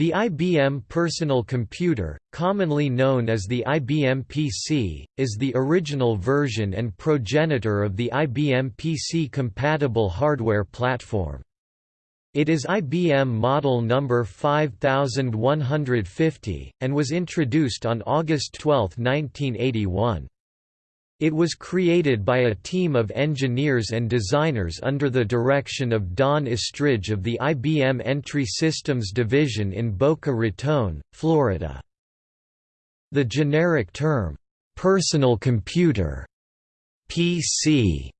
The IBM Personal Computer, commonly known as the IBM PC, is the original version and progenitor of the IBM PC-compatible hardware platform. It is IBM model number 5150, and was introduced on August 12, 1981. It was created by a team of engineers and designers under the direction of Don Estridge of the IBM Entry Systems division in Boca Raton, Florida. The generic term, "'personal computer' PC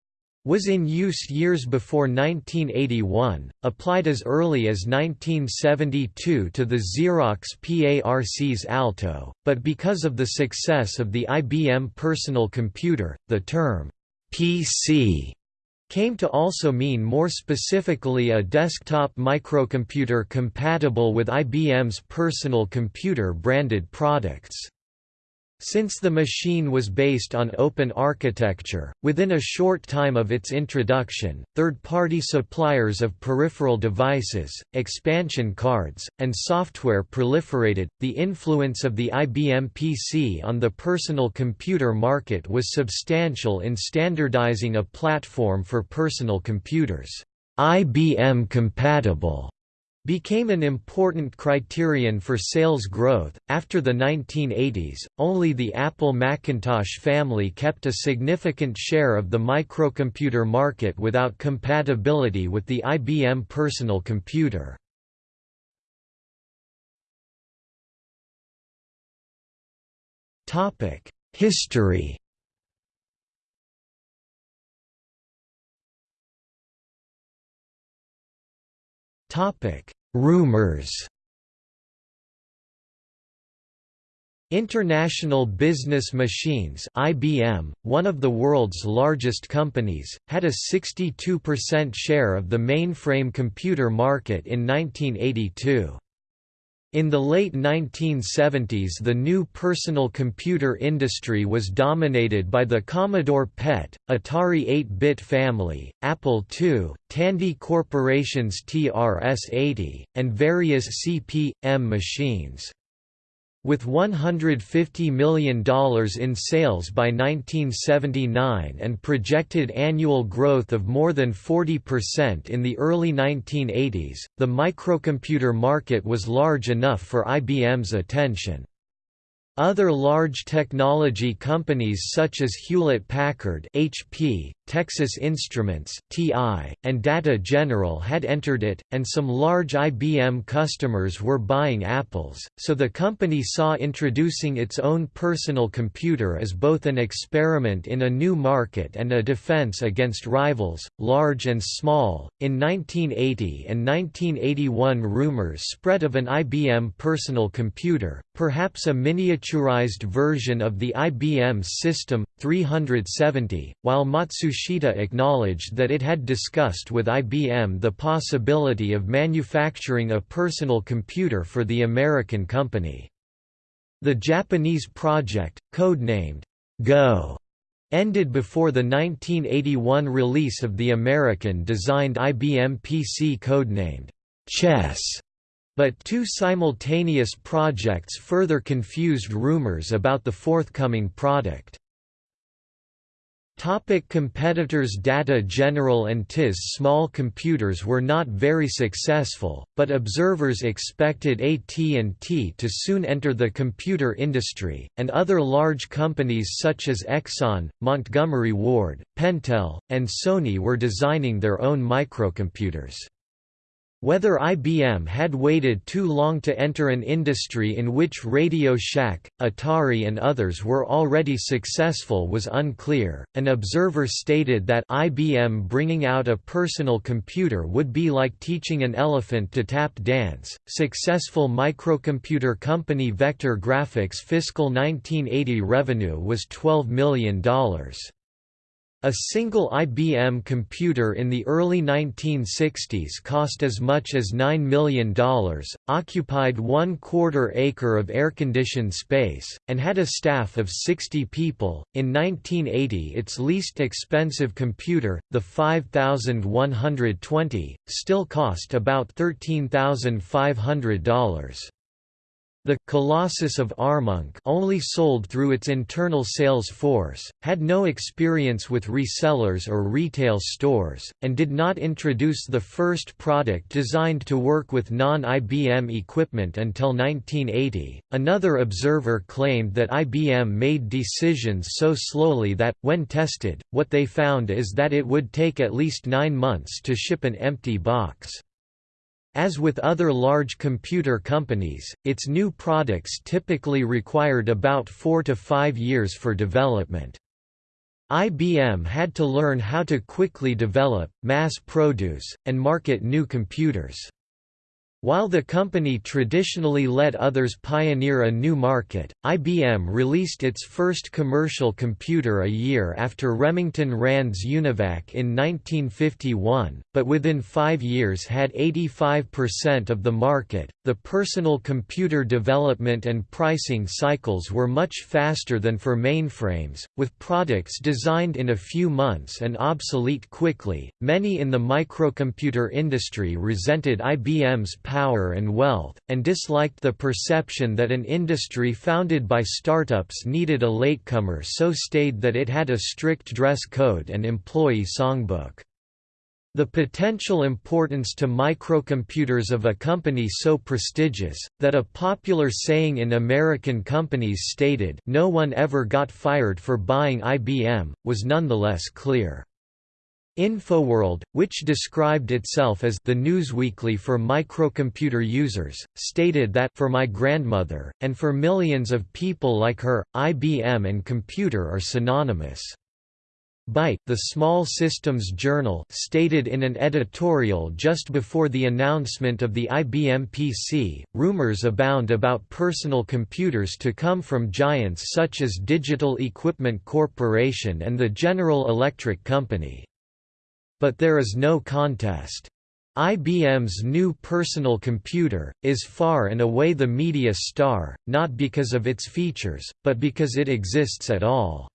was in use years before 1981, applied as early as 1972 to the Xerox PARC's Alto, but because of the success of the IBM personal computer, the term PC came to also mean more specifically a desktop microcomputer compatible with IBM's personal computer branded products. Since the machine was based on open architecture, within a short time of its introduction, third-party suppliers of peripheral devices, expansion cards, and software proliferated. The influence of the IBM PC on the personal computer market was substantial in standardizing a platform for personal computers, IBM compatible became an important criterion for sales growth. After the 1980s, only the Apple Macintosh family kept a significant share of the microcomputer market without compatibility with the IBM personal computer. Topic: History. Topic: Rumors. International Business Machines (IBM), one of the world's largest companies, had a 62% share of the mainframe computer market in 1982. In the late 1970s the new personal computer industry was dominated by the Commodore PET, Atari 8-bit family, Apple II, Tandy Corporation's TRS-80, and various CP/M machines. With $150 million in sales by 1979 and projected annual growth of more than 40% in the early 1980s, the microcomputer market was large enough for IBM's attention. Other large technology companies such as Hewlett-Packard (HP), Texas Instruments (TI), and Data General had entered it, and some large IBM customers were buying Apples, so the company saw introducing its own personal computer as both an experiment in a new market and a defense against rivals, large and small. In 1980 and 1981 rumors spread of an IBM personal computer, perhaps a miniaturized version of the IBM System 370, while Matsushita acknowledged that it had discussed with IBM the possibility of manufacturing a personal computer for the American company. The Japanese project, codenamed Go, ended before the 1981 release of the American-designed IBM PC codenamed Chess. But two simultaneous projects further confused rumors about the forthcoming product. Topic competitors Data General and TIS Small computers were not very successful, but observers expected AT&T to soon enter the computer industry, and other large companies such as Exxon, Montgomery Ward, Pentel, and Sony were designing their own microcomputers. Whether IBM had waited too long to enter an industry in which Radio Shack, Atari and others were already successful was unclear. An observer stated that IBM bringing out a personal computer would be like teaching an elephant to tap dance. Successful microcomputer company Vector Graphics fiscal 1980 revenue was $12 million. A single IBM computer in the early 1960s cost as much as $9 million, occupied one quarter acre of air-conditioned space, and had a staff of 60 people. In 1980, its least expensive computer, the 5120, still cost about $13,500. The Colossus of Armonk only sold through its internal sales force, had no experience with resellers or retail stores, and did not introduce the first product designed to work with non-IBM equipment until 1980. Another observer claimed that IBM made decisions so slowly that, when tested, what they found is that it would take at least nine months to ship an empty box. As with other large computer companies, its new products typically required about four to five years for development. IBM had to learn how to quickly develop, mass produce, and market new computers. While the company traditionally let others pioneer a new market, IBM released its first commercial computer a year after Remington Rand's UNIVAC in 1951, but within five years had 85% of the market. The personal computer development and pricing cycles were much faster than for mainframes, with products designed in a few months and obsolete quickly. Many in the microcomputer industry resented IBM's power and wealth, and disliked the perception that an industry founded by startups needed a latecomer so staid that it had a strict dress code and employee songbook. The potential importance to microcomputers of a company so prestigious, that a popular saying in American companies stated no one ever got fired for buying IBM, was nonetheless clear. InfoWorld, which described itself as the newsweekly for microcomputer users, stated that for my grandmother, and for millions of people like her, IBM and computer are synonymous. Byte, the Small Systems Journal, stated in an editorial just before the announcement of the IBM PC, rumors abound about personal computers to come from giants such as Digital Equipment Corporation and the General Electric Company. But there is no contest. IBM's new personal computer, is far and away the media star, not because of its features, but because it exists at all.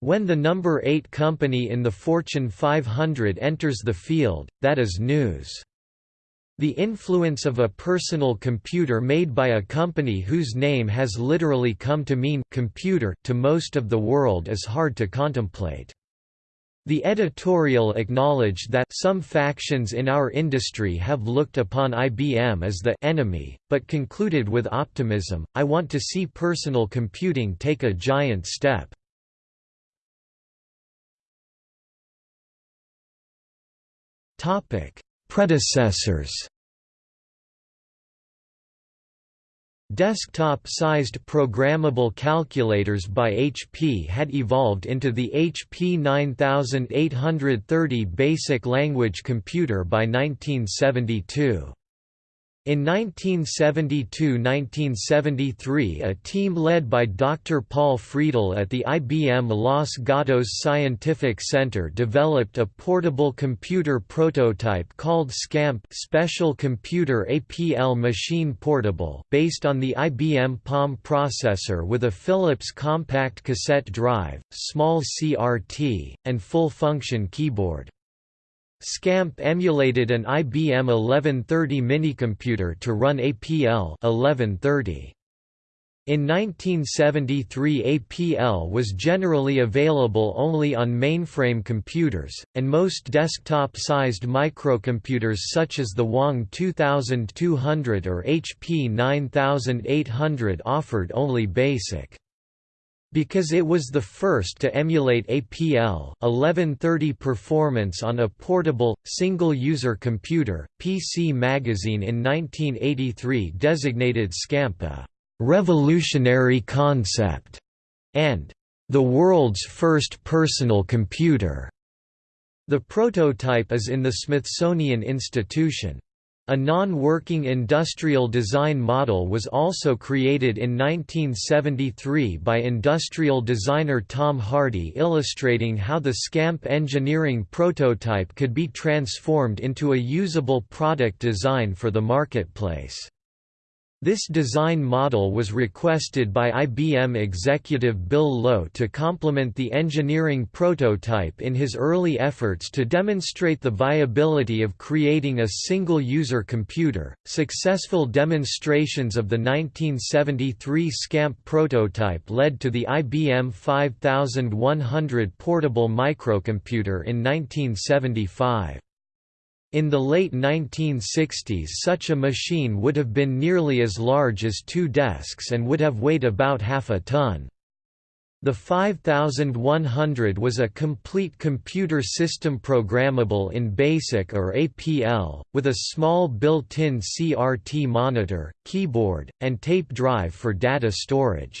When the number 8 company in the Fortune 500 enters the field, that is news. The influence of a personal computer made by a company whose name has literally come to mean computer to most of the world is hard to contemplate. The editorial acknowledged that some factions in our industry have looked upon IBM as the enemy, but concluded with optimism, I want to see personal computing take a giant step. Predecessors Desktop-sized programmable calculators by HP had evolved into the HP 9830 basic language computer by 1972. In 1972–1973 a team led by Dr. Paul Friedl at the IBM Los Gatos Scientific Center developed a portable computer prototype called SCAMP Special Computer APL Machine Portable based on the IBM Palm processor with a Philips compact cassette drive, small CRT, and full-function keyboard. SCAMP emulated an IBM 1130 minicomputer to run APL 1130. In 1973 APL was generally available only on mainframe computers, and most desktop-sized microcomputers such as the Wang 2200 or HP 9800 offered only BASIC. Because it was the first to emulate APL 1130 performance on a portable, single-user computer, PC Magazine in 1983 designated SCAMP a «revolutionary concept» and «the world's first personal computer». The prototype is in the Smithsonian Institution. A non-working industrial design model was also created in 1973 by industrial designer Tom Hardy illustrating how the SCAMP engineering prototype could be transformed into a usable product design for the marketplace. This design model was requested by IBM executive Bill Lowe to complement the engineering prototype in his early efforts to demonstrate the viability of creating a single user computer. Successful demonstrations of the 1973 SCAMP prototype led to the IBM 5100 portable microcomputer in 1975. In the late 1960s such a machine would have been nearly as large as two desks and would have weighed about half a ton. The 5100 was a complete computer system programmable in BASIC or APL, with a small built-in CRT monitor, keyboard, and tape drive for data storage.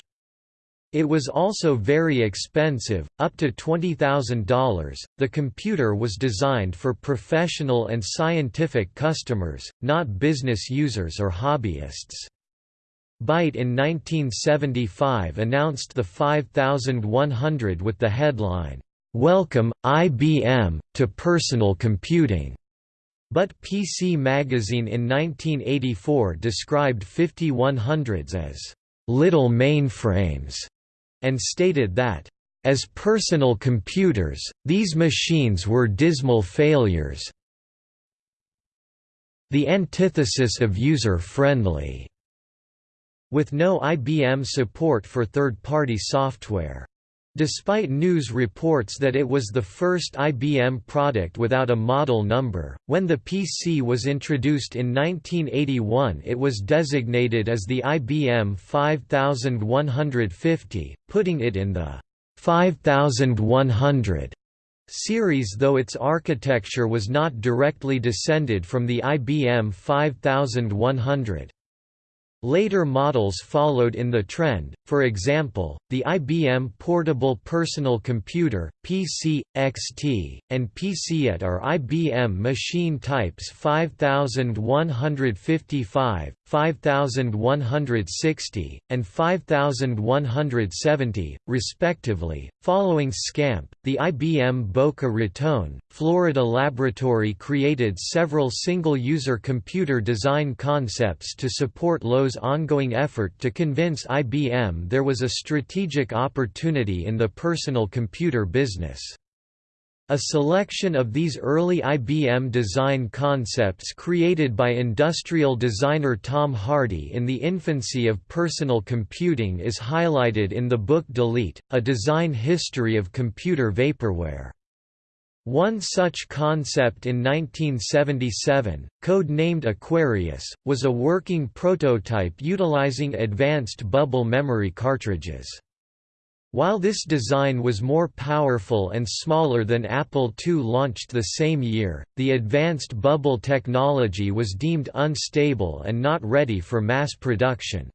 It was also very expensive, up to $20,000. The computer was designed for professional and scientific customers, not business users or hobbyists. Byte in 1975 announced the 5100 with the headline, Welcome, IBM, to Personal Computing. But PC Magazine in 1984 described 5100s as little mainframes and stated that, "...as personal computers, these machines were dismal failures the antithesis of user-friendly", with no IBM support for third-party software. Despite news reports that it was the first IBM product without a model number, when the PC was introduced in 1981 it was designated as the IBM 5150, putting it in the 5100 series though its architecture was not directly descended from the IBM 5100. Later models followed in the trend, for example, the IBM Portable Personal Computer, PC, XT, and PC AT are IBM machine types 5155, 5160, and 5170, respectively. Following SCAMP, the IBM Boca Raton, Florida laboratory created several single user computer design concepts to support Lowe's ongoing effort to convince IBM there was a strategic opportunity in the personal computer business. A selection of these early IBM design concepts created by industrial designer Tom Hardy in the infancy of personal computing is highlighted in the book Delete, A Design History of Computer Vaporware. One such concept in 1977, code-named Aquarius, was a working prototype utilizing advanced bubble memory cartridges. While this design was more powerful and smaller than Apple II launched the same year, the advanced bubble technology was deemed unstable and not ready for mass production.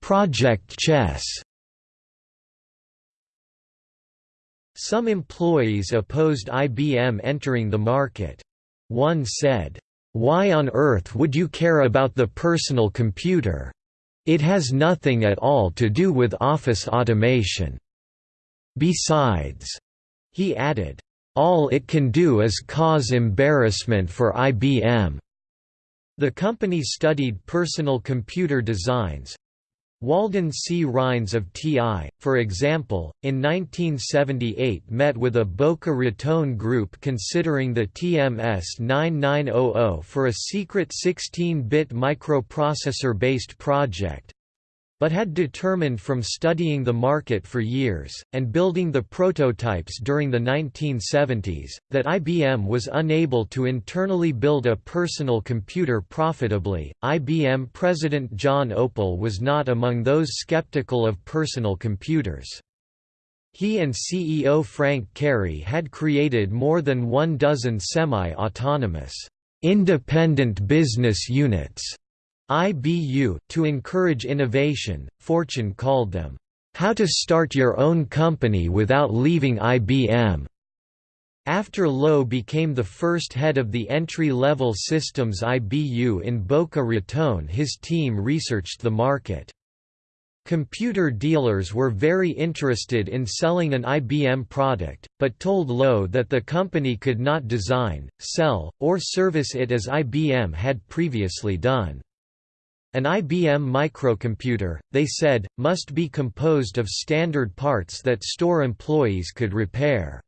Project Chess Some employees opposed IBM entering the market. One said, why on earth would you care about the personal computer? It has nothing at all to do with office automation. Besides, he added, all it can do is cause embarrassment for IBM. The company studied personal computer designs, Walden C. Rhines of TI, for example, in 1978 met with a Boca Raton group considering the TMS 9900 for a secret 16-bit microprocessor-based project, but had determined from studying the market for years, and building the prototypes during the 1970s, that IBM was unable to internally build a personal computer profitably. IBM President John Opel was not among those skeptical of personal computers. He and CEO Frank Cary had created more than one dozen semi-autonomous, independent business units IBU to encourage innovation, Fortune called them, "...how to start your own company without leaving IBM." After Lowe became the first head of the entry-level systems IBU in Boca Raton his team researched the market. Computer dealers were very interested in selling an IBM product, but told Lowe that the company could not design, sell, or service it as IBM had previously done. An IBM microcomputer, they said, must be composed of standard parts that store employees could repair.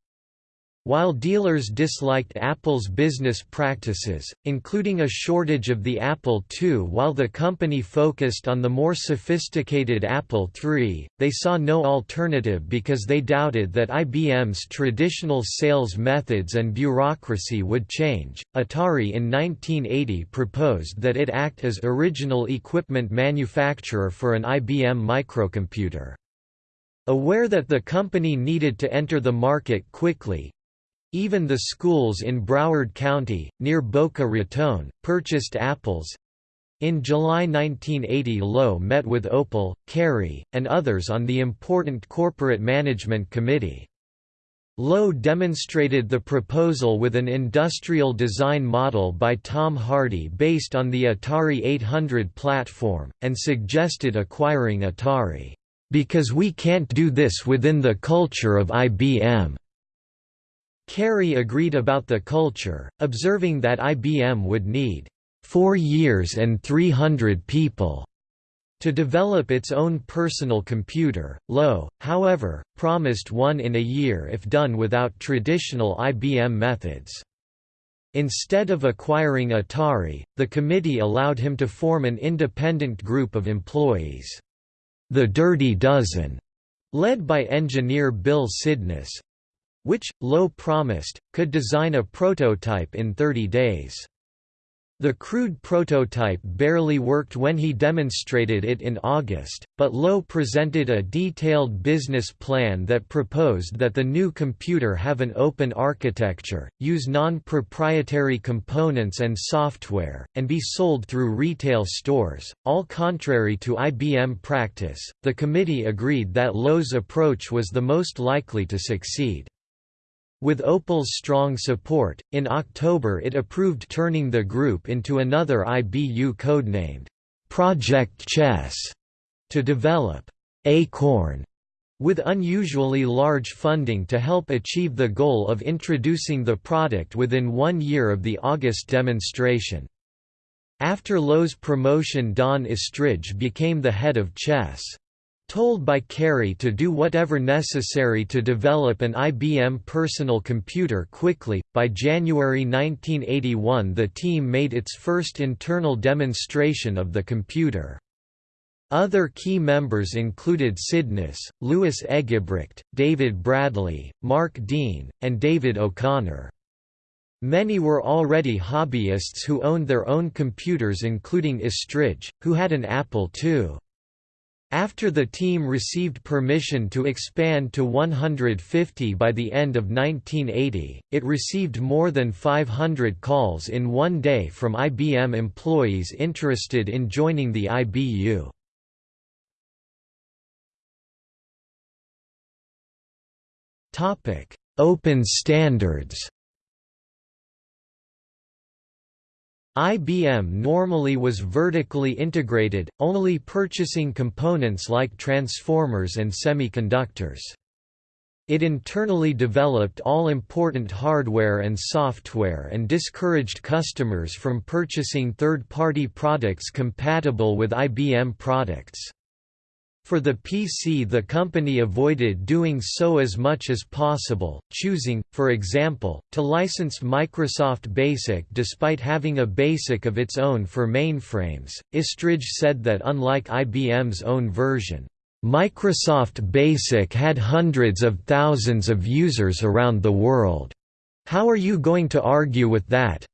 While dealers disliked Apple's business practices, including a shortage of the Apple II while the company focused on the more sophisticated Apple III, they saw no alternative because they doubted that IBM's traditional sales methods and bureaucracy would change. Atari in 1980 proposed that it act as original equipment manufacturer for an IBM microcomputer. Aware that the company needed to enter the market quickly, even the schools in Broward County, near Boca Raton, purchased apples. In July 1980 Lowe met with Opel, Cary, and others on the important Corporate Management Committee. Lowe demonstrated the proposal with an industrial design model by Tom Hardy based on the Atari 800 platform, and suggested acquiring Atari, "...because we can't do this within the culture of IBM." Cary agreed about the culture, observing that IBM would need four years and 300 people to develop its own personal computer. Lowe, however, promised one in a year if done without traditional IBM methods. Instead of acquiring Atari, the committee allowed him to form an independent group of employees. The Dirty Dozen, led by engineer Bill Sydnes, which, Lowe promised, could design a prototype in 30 days. The crude prototype barely worked when he demonstrated it in August, but Lowe presented a detailed business plan that proposed that the new computer have an open architecture, use non-proprietary components and software, and be sold through retail stores. All contrary to IBM practice, the committee agreed that Lowe's approach was the most likely to succeed. With Opel's strong support, in October it approved turning the group into another IBU codenamed Project Chess to develop Acorn with unusually large funding to help achieve the goal of introducing the product within one year of the August demonstration. After Lowe's promotion Don Estridge became the head of chess. Told by Cary to do whatever necessary to develop an IBM personal computer quickly, by January 1981 the team made its first internal demonstration of the computer. Other key members included Sydnes, Lewis Eggebrecht, David Bradley, Mark Dean, and David O'Connor. Many were already hobbyists who owned their own computers including Estridge, who had an Apple II. After the team received permission to expand to 150 by the end of 1980, it received more than 500 calls in one day from IBM employees interested in joining the IBU. Open standards IBM normally was vertically integrated, only purchasing components like transformers and semiconductors. It internally developed all important hardware and software and discouraged customers from purchasing third-party products compatible with IBM products. For the PC the company avoided doing so as much as possible, choosing, for example, to license Microsoft BASIC despite having a BASIC of its own for mainframes. Estridge said that unlike IBM's own version, Microsoft BASIC had hundreds of thousands of users around the world. How are you going to argue with that?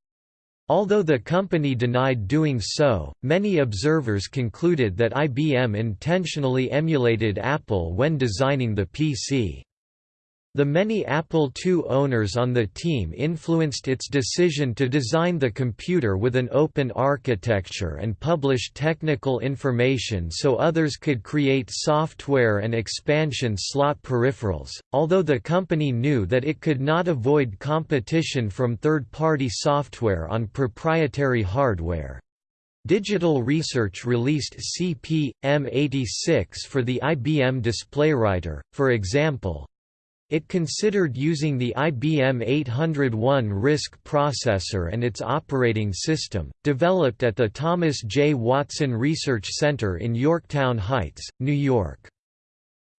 Although the company denied doing so, many observers concluded that IBM intentionally emulated Apple when designing the PC. The many Apple II owners on the team influenced its decision to design the computer with an open architecture and publish technical information so others could create software and expansion slot peripherals, although the company knew that it could not avoid competition from third-party software on proprietary hardware. Digital Research released CP/M86 for the IBM DisplayWriter, for example, it considered using the IBM 801 RISC processor and its operating system, developed at the Thomas J. Watson Research Center in Yorktown Heights, New York.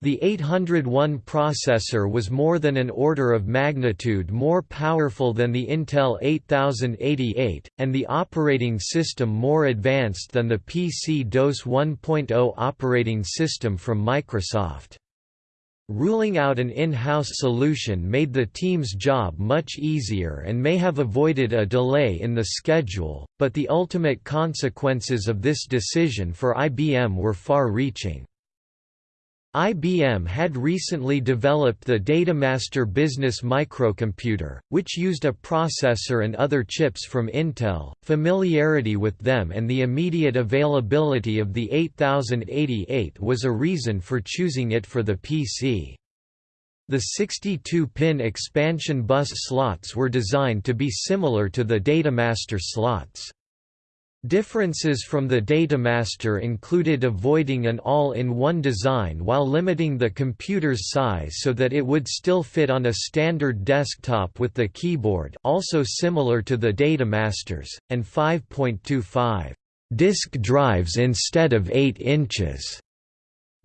The 801 processor was more than an order of magnitude more powerful than the Intel 8088, and the operating system more advanced than the PC-DOS 1.0 operating system from Microsoft. Ruling out an in-house solution made the team's job much easier and may have avoided a delay in the schedule, but the ultimate consequences of this decision for IBM were far-reaching. IBM had recently developed the Datamaster business microcomputer, which used a processor and other chips from Intel. Familiarity with them and the immediate availability of the 8088 was a reason for choosing it for the PC. The 62-pin expansion bus slots were designed to be similar to the Datamaster slots. Differences from the Datamaster included avoiding an all-in-one design while limiting the computer's size so that it would still fit on a standard desktop with the keyboard also similar to the Datamasters, and 5.25 disk drives instead of 8 inches.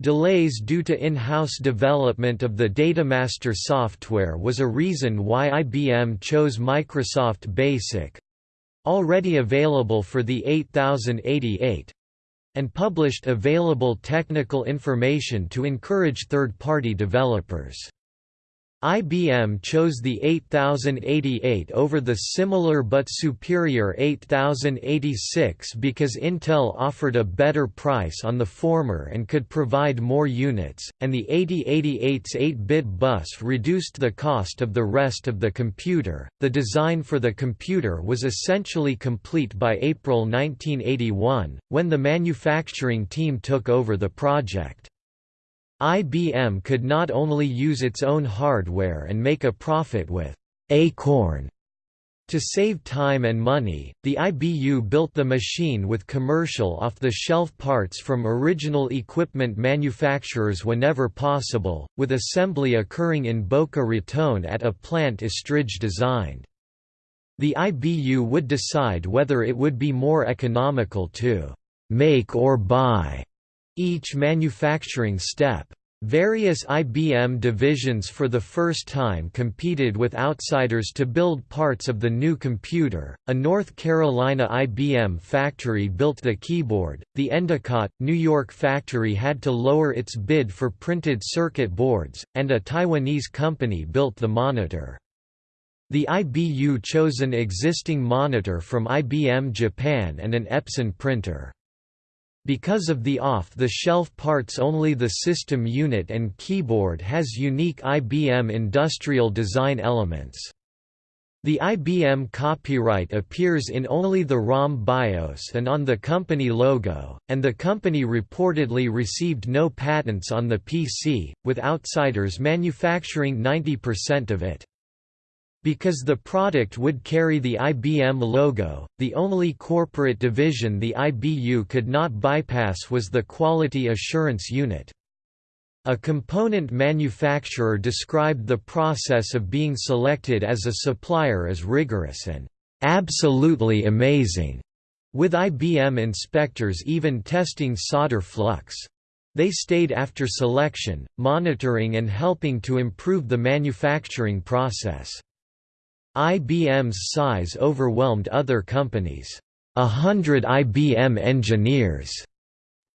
Delays due to in-house development of the Datamaster software was a reason why IBM chose Microsoft Basic, already available for the 8088 and published available technical information to encourage third-party developers. IBM chose the 8088 over the similar but superior 8086 because Intel offered a better price on the former and could provide more units, and the 8088's 8-bit bus reduced the cost of the rest of the computer. The design for the computer was essentially complete by April 1981, when the manufacturing team took over the project. IBM could not only use its own hardware and make a profit with Acorn. To save time and money, the IBU built the machine with commercial off-the-shelf parts from original equipment manufacturers whenever possible, with assembly occurring in Boca Raton at a plant Estridge designed. The IBU would decide whether it would be more economical to «make or buy» each manufacturing step. Various IBM divisions for the first time competed with outsiders to build parts of the new computer. A North Carolina IBM factory built the keyboard, the Endicott, New York factory had to lower its bid for printed circuit boards, and a Taiwanese company built the monitor. The IBU chose an existing monitor from IBM Japan and an Epson printer. Because of the off-the-shelf parts only the system unit and keyboard has unique IBM industrial design elements. The IBM copyright appears in only the ROM BIOS and on the company logo, and the company reportedly received no patents on the PC, with outsiders manufacturing 90% of it. Because the product would carry the IBM logo, the only corporate division the IBU could not bypass was the Quality Assurance Unit. A component manufacturer described the process of being selected as a supplier as rigorous and absolutely amazing, with IBM inspectors even testing solder flux. They stayed after selection, monitoring and helping to improve the manufacturing process. IBM's size overwhelmed other companies. A hundred IBM engineers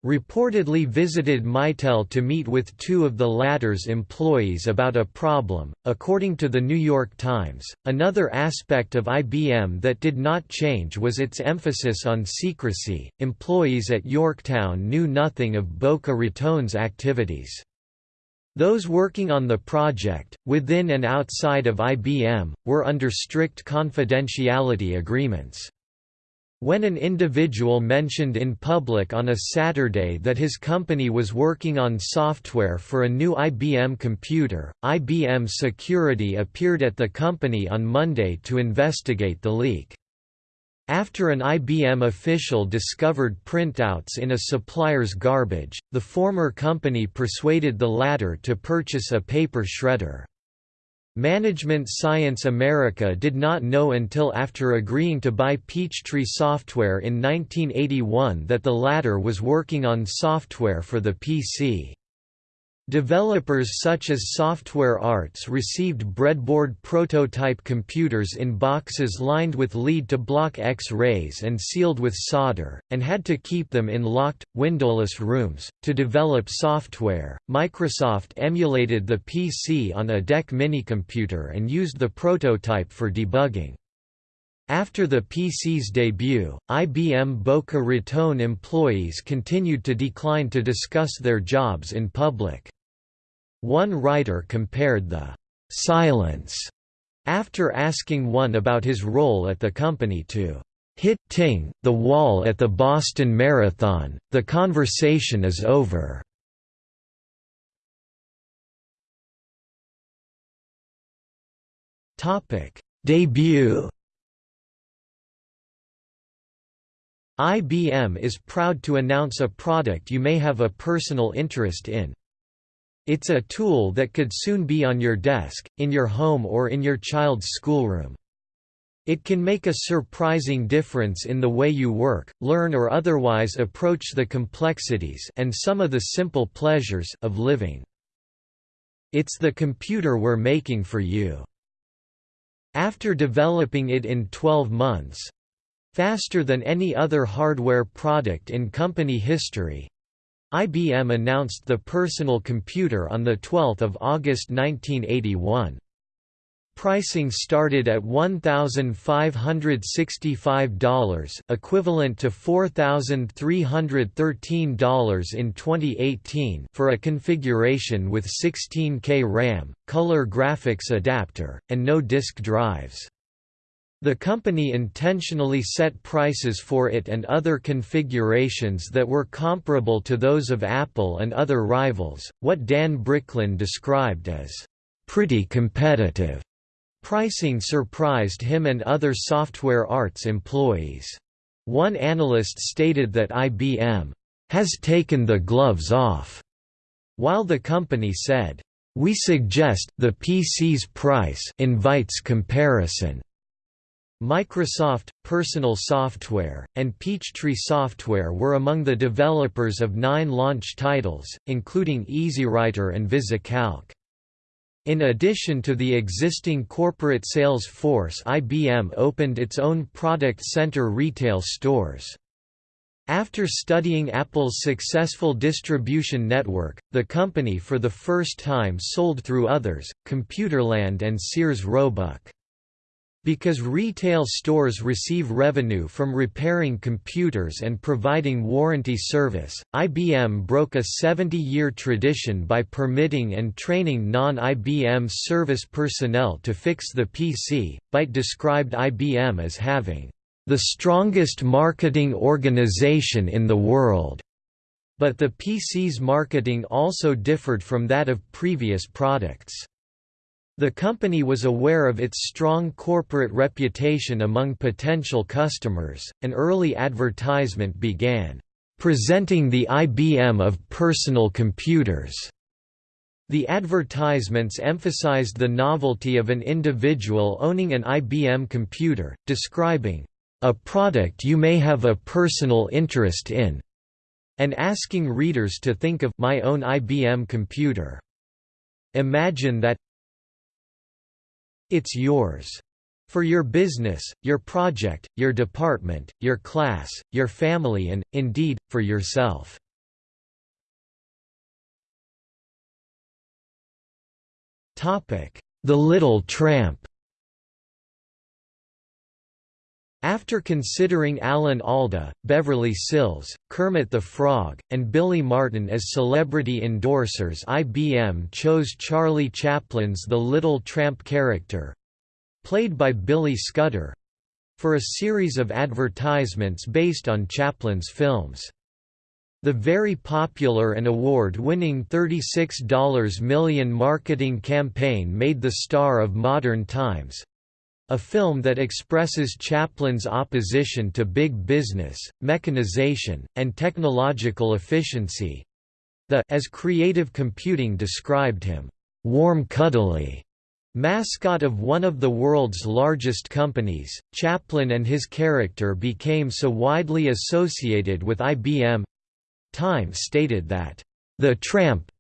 reportedly visited Mitel to meet with two of the latter's employees about a problem. According to the New York Times, another aspect of IBM that did not change was its emphasis on secrecy. Employees at Yorktown knew nothing of Boca Raton's activities. Those working on the project, within and outside of IBM, were under strict confidentiality agreements. When an individual mentioned in public on a Saturday that his company was working on software for a new IBM computer, IBM Security appeared at the company on Monday to investigate the leak. After an IBM official discovered printouts in a supplier's garbage, the former company persuaded the latter to purchase a paper shredder. Management Science America did not know until after agreeing to buy Peachtree Software in 1981 that the latter was working on software for the PC. Developers such as Software Arts received breadboard prototype computers in boxes lined with lead-to-block X-rays and sealed with solder, and had to keep them in locked, windowless rooms. To develop software, Microsoft emulated the PC on a DEC minicomputer and used the prototype for debugging. After the PC's debut, IBM Boca Raton employees continued to decline to discuss their jobs in public. One writer compared the «silence» after asking one about his role at the company to hit ting the wall at the Boston Marathon, the conversation is over. Topic: Debut IBM is proud to announce a product you may have a personal interest in. It's a tool that could soon be on your desk, in your home or in your child's schoolroom. It can make a surprising difference in the way you work, learn or otherwise approach the complexities and some of the simple pleasures of living. It's the computer we're making for you. After developing it in 12 months—faster than any other hardware product in company history, IBM announced the personal computer on 12 August 1981. Pricing started at $1,565 equivalent to $4,313 in 2018 for a configuration with 16K RAM, color graphics adapter, and no disk drives. The company intentionally set prices for it and other configurations that were comparable to those of Apple and other rivals, what Dan Bricklin described as, "...pretty competitive." Pricing surprised him and other software arts employees. One analyst stated that IBM, "...has taken the gloves off," while the company said, "...we suggest the PC's price invites comparison." Microsoft, Personal Software, and Peachtree Software were among the developers of nine launch titles, including EasyWriter and VisiCalc. In addition to the existing corporate sales force IBM opened its own product center retail stores. After studying Apple's successful distribution network, the company for the first time sold through others, Computerland and Sears Roebuck. Because retail stores receive revenue from repairing computers and providing warranty service, IBM broke a 70-year tradition by permitting and training non-IBM service personnel to fix the PC. Byte described IBM as having the strongest marketing organization in the world. But the PC's marketing also differed from that of previous products. The company was aware of its strong corporate reputation among potential customers. An early advertisement began, presenting the IBM of personal computers. The advertisements emphasized the novelty of an individual owning an IBM computer, describing a product you may have a personal interest in, and asking readers to think of my own IBM computer. Imagine that it's yours. For your business, your project, your department, your class, your family and, indeed, for yourself. The Little Tramp After considering Alan Alda, Beverly Sills, Kermit the Frog, and Billy Martin as celebrity endorsers IBM chose Charlie Chaplin's The Little Tramp character—played by Billy Scudder—for a series of advertisements based on Chaplin's films. The very popular and award-winning $36 million marketing campaign made the star of Modern Times, a film that expresses Chaplin's opposition to big business, mechanization, and technological efficiency. The as creative computing described him, warm cuddly mascot of one of the world's largest companies, Chaplin and his character became so widely associated with IBM. Time stated that, "...the tramp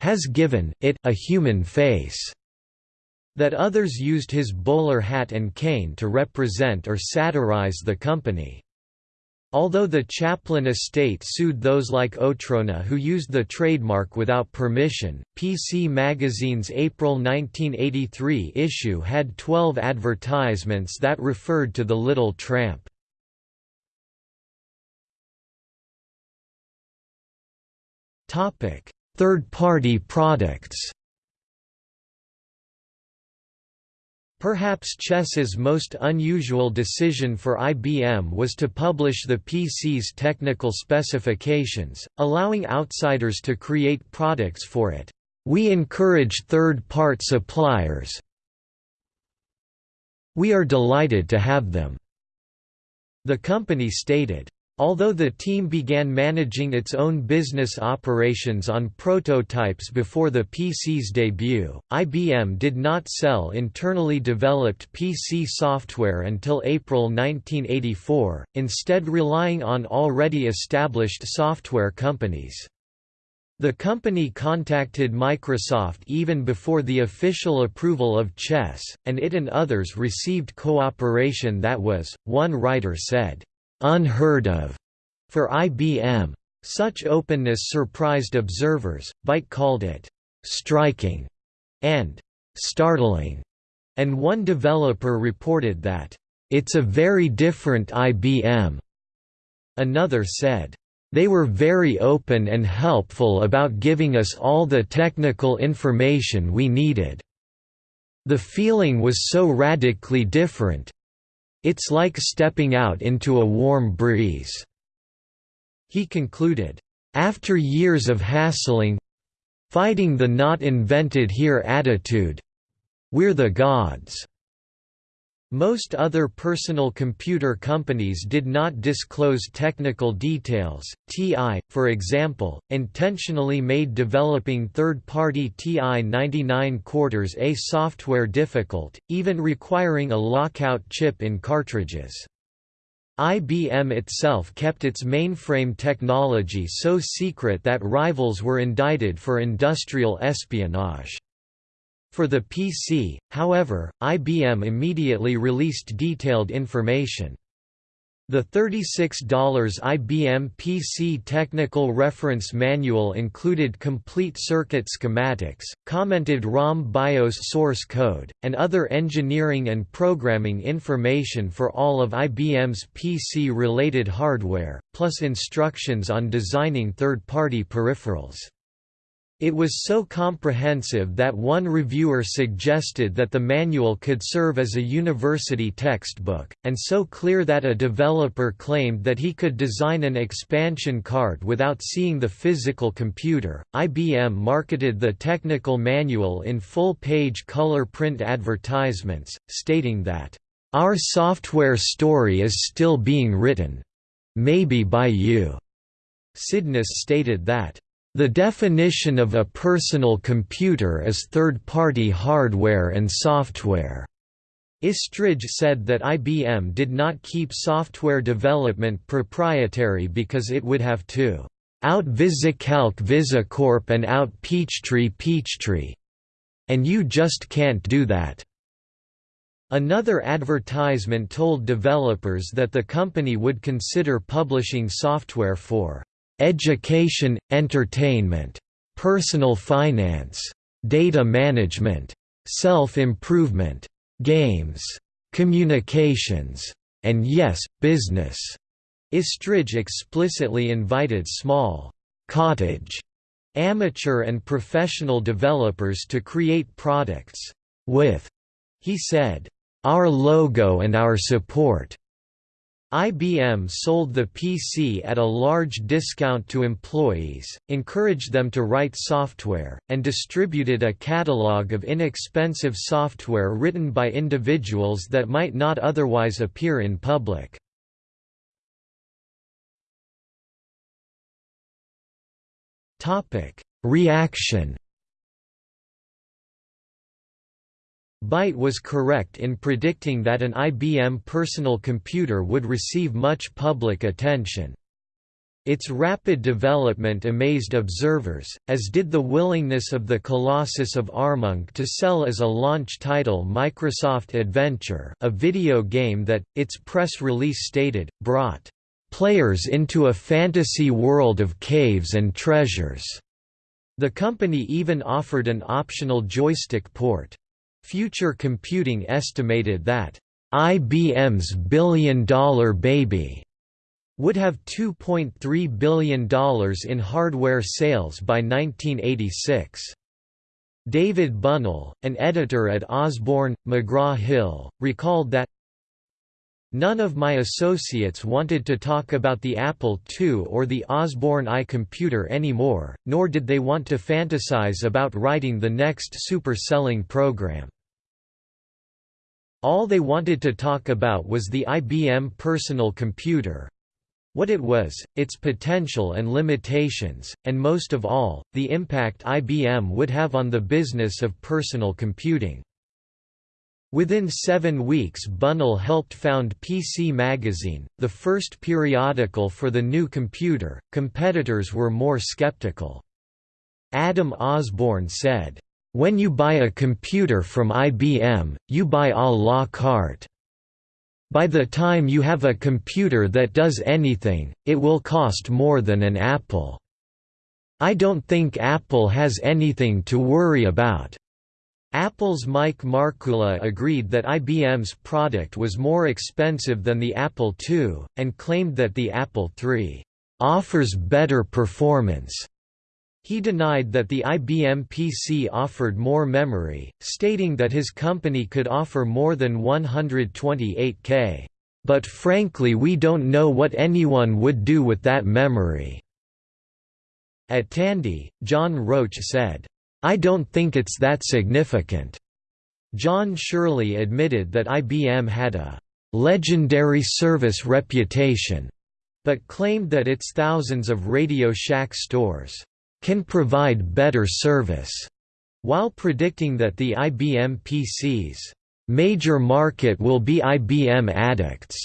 has given it a human face." That others used his bowler hat and cane to represent or satirize the company. Although the Chaplin estate sued those like Otrona who used the trademark without permission, PC Magazine's April 1983 issue had 12 advertisements that referred to the Little Tramp. Third-party products Perhaps Chess's most unusual decision for IBM was to publish the PC's technical specifications, allowing outsiders to create products for it. We encourage third-part suppliers. We are delighted to have them." The company stated, Although the team began managing its own business operations on prototypes before the PC's debut, IBM did not sell internally developed PC software until April 1984, instead relying on already established software companies. The company contacted Microsoft even before the official approval of Chess, and it and others received cooperation that was, one writer said, unheard of for IBM. Such openness surprised observers, Byte called it striking and startling, and one developer reported that it's a very different IBM. Another said, they were very open and helpful about giving us all the technical information we needed. The feeling was so radically different, it's like stepping out into a warm breeze." He concluded, "...after years of hassling—fighting the not invented here attitude—we're the gods." Most other personal computer companies did not disclose technical details. TI, for example, intentionally made developing third-party TI 99 quarters A software difficult, even requiring a lockout chip in cartridges. IBM itself kept its mainframe technology so secret that rivals were indicted for industrial espionage. For the PC, however, IBM immediately released detailed information. The $36 IBM PC Technical Reference Manual included complete circuit schematics, commented ROM BIOS source code, and other engineering and programming information for all of IBM's PC-related hardware, plus instructions on designing third-party peripherals. It was so comprehensive that one reviewer suggested that the manual could serve as a university textbook, and so clear that a developer claimed that he could design an expansion card without seeing the physical computer. IBM marketed the technical manual in full page color print advertisements, stating that, Our software story is still being written. Maybe by you. Sydnes stated that the definition of a personal computer is third-party hardware and software. Estridge said that IBM did not keep software development proprietary because it would have to out VisiCalc VisiCorp and out Peachtree Peachtree. And you just can't do that. Another advertisement told developers that the company would consider publishing software for education, entertainment, personal finance, data management, self-improvement, games, communications, and yes, business. Estridge explicitly invited small, cottage, amateur and professional developers to create products with, he said, our logo and our support. IBM sold the PC at a large discount to employees, encouraged them to write software, and distributed a catalog of inexpensive software written by individuals that might not otherwise appear in public. Reaction Byte was correct in predicting that an IBM personal computer would receive much public attention. Its rapid development amazed observers, as did the willingness of the Colossus of Armonk to sell as a launch title Microsoft Adventure a video game that, its press release stated, brought "...players into a fantasy world of caves and treasures." The company even offered an optional joystick port. Future Computing estimated that IBM's billion-dollar baby would have $2.3 billion in hardware sales by 1986. David Bunnell, an editor at Osborne, McGraw-Hill, recalled that None of my associates wanted to talk about the Apple II or the Osborne I computer anymore, nor did they want to fantasize about writing the next super-selling program. All they wanted to talk about was the IBM personal computer, what it was, its potential and limitations, and most of all, the impact IBM would have on the business of personal computing. Within seven weeks Bunnell helped found PC Magazine, the first periodical for the new computer. Competitors were more skeptical. Adam Osborne said, "...when you buy a computer from IBM, you buy a la carte. By the time you have a computer that does anything, it will cost more than an Apple. I don't think Apple has anything to worry about." Apple's Mike Markkula agreed that IBM's product was more expensive than the Apple II, and claimed that the Apple III offers better performance. He denied that the IBM PC offered more memory, stating that his company could offer more than 128K. But frankly we don't know what anyone would do with that memory." At Tandy, John Roach said, I don't think it's that significant. Jon Shirley admitted that IBM had a legendary service reputation, but claimed that its thousands of Radio Shack stores can provide better service, while predicting that the IBM PC's major market will be IBM addicts.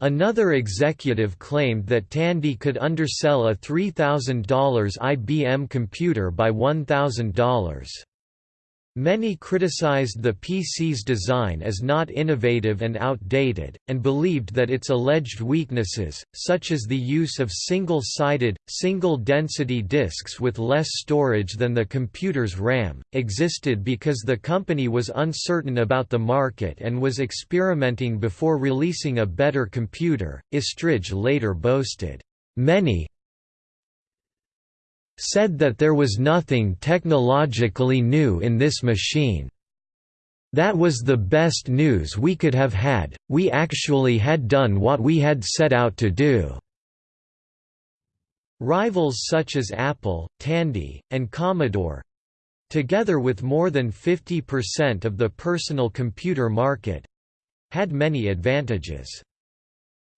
Another executive claimed that Tandy could undersell a $3,000 IBM computer by $1,000. Many criticized the PC's design as not innovative and outdated, and believed that its alleged weaknesses, such as the use of single-sided, single-density disks with less storage than the computer's RAM, existed because the company was uncertain about the market and was experimenting before releasing a better computer. Estridge later boasted, Many, said that there was nothing technologically new in this machine. That was the best news we could have had, we actually had done what we had set out to do." Rivals such as Apple, Tandy, and Commodore—together with more than 50% of the personal computer market—had many advantages.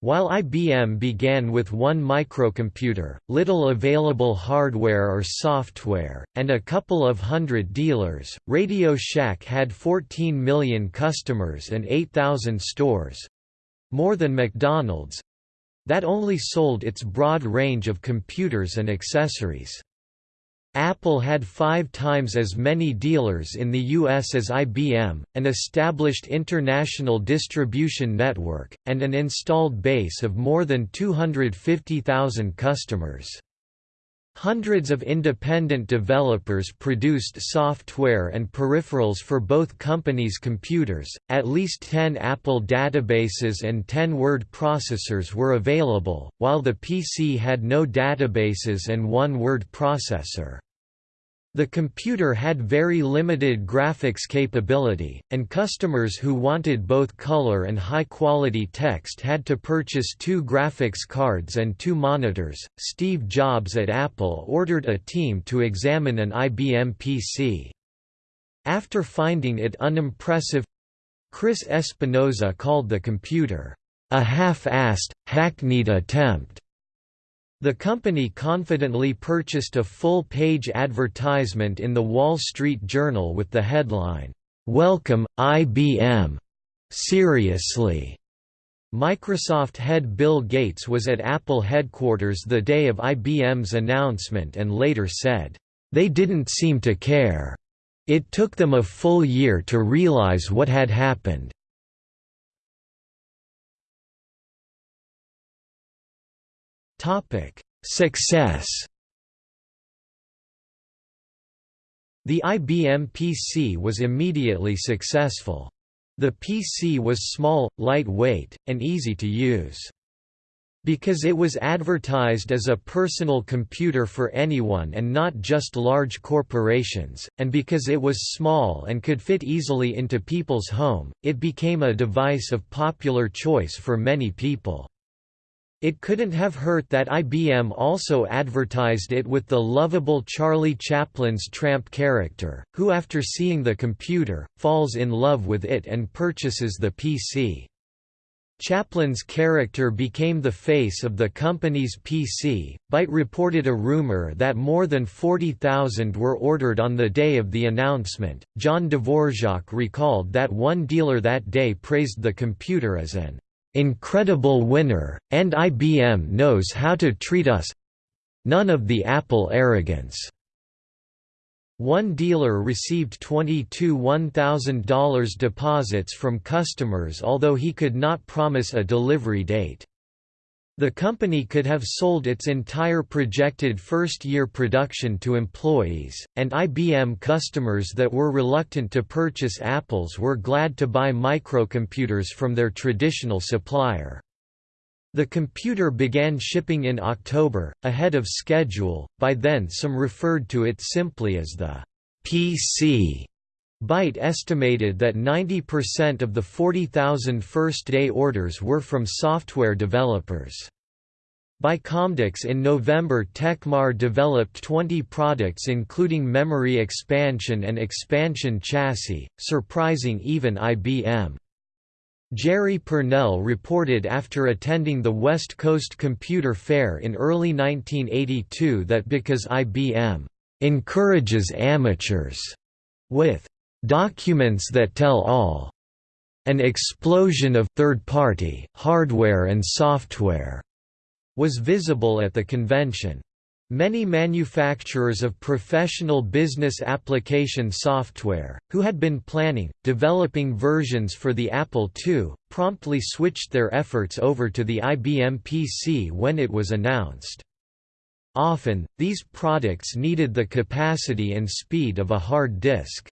While IBM began with one microcomputer, little available hardware or software, and a couple of hundred dealers, Radio Shack had 14 million customers and 8,000 stores—more than McDonald's—that only sold its broad range of computers and accessories. Apple had five times as many dealers in the U.S. as IBM, an established international distribution network, and an installed base of more than 250,000 customers. Hundreds of independent developers produced software and peripherals for both companies' computers, at least 10 Apple databases and 10 word processors were available, while the PC had no databases and one word processor. The computer had very limited graphics capability, and customers who wanted both color and high-quality text had to purchase two graphics cards and two monitors. Steve Jobs at Apple ordered a team to examine an IBM PC. After finding it unimpressive, Chris Espinosa called the computer a half-assed, hackneyed attempt. The company confidently purchased a full-page advertisement in the Wall Street Journal with the headline, "'Welcome, IBM! Seriously!' Microsoft head Bill Gates was at Apple headquarters the day of IBM's announcement and later said, "'They didn't seem to care. It took them a full year to realize what had happened. Topic: Success. The IBM PC was immediately successful. The PC was small, lightweight, and easy to use. Because it was advertised as a personal computer for anyone and not just large corporations, and because it was small and could fit easily into people's home, it became a device of popular choice for many people. It couldn't have hurt that IBM also advertised it with the lovable Charlie Chaplin's tramp character, who after seeing the computer, falls in love with it and purchases the PC. Chaplin's character became the face of the company's PC. Byte reported a rumor that more than 40,000 were ordered on the day of the announcement. John Dvorak recalled that one dealer that day praised the computer as an incredible winner, and IBM knows how to treat us none of the Apple arrogance. One dealer received 22 $1,000 deposits from customers although he could not promise a delivery date. The company could have sold its entire projected first-year production to employees, and IBM customers that were reluctant to purchase Apples were glad to buy microcomputers from their traditional supplier. The computer began shipping in October, ahead of schedule, by then some referred to it simply as the PC. Byte estimated that 90% of the 40,000 first-day orders were from software developers. By Comdex in November Tecmar developed 20 products including memory expansion and expansion chassis, surprising even IBM. Jerry Pournelle reported after attending the West Coast Computer Fair in early 1982 that because IBM encourages amateurs with documents that tell all. An explosion of third-party hardware and software was visible at the convention. Many manufacturers of professional business application software, who had been planning, developing versions for the Apple II, promptly switched their efforts over to the IBM PC when it was announced. Often, these products needed the capacity and speed of a hard disk.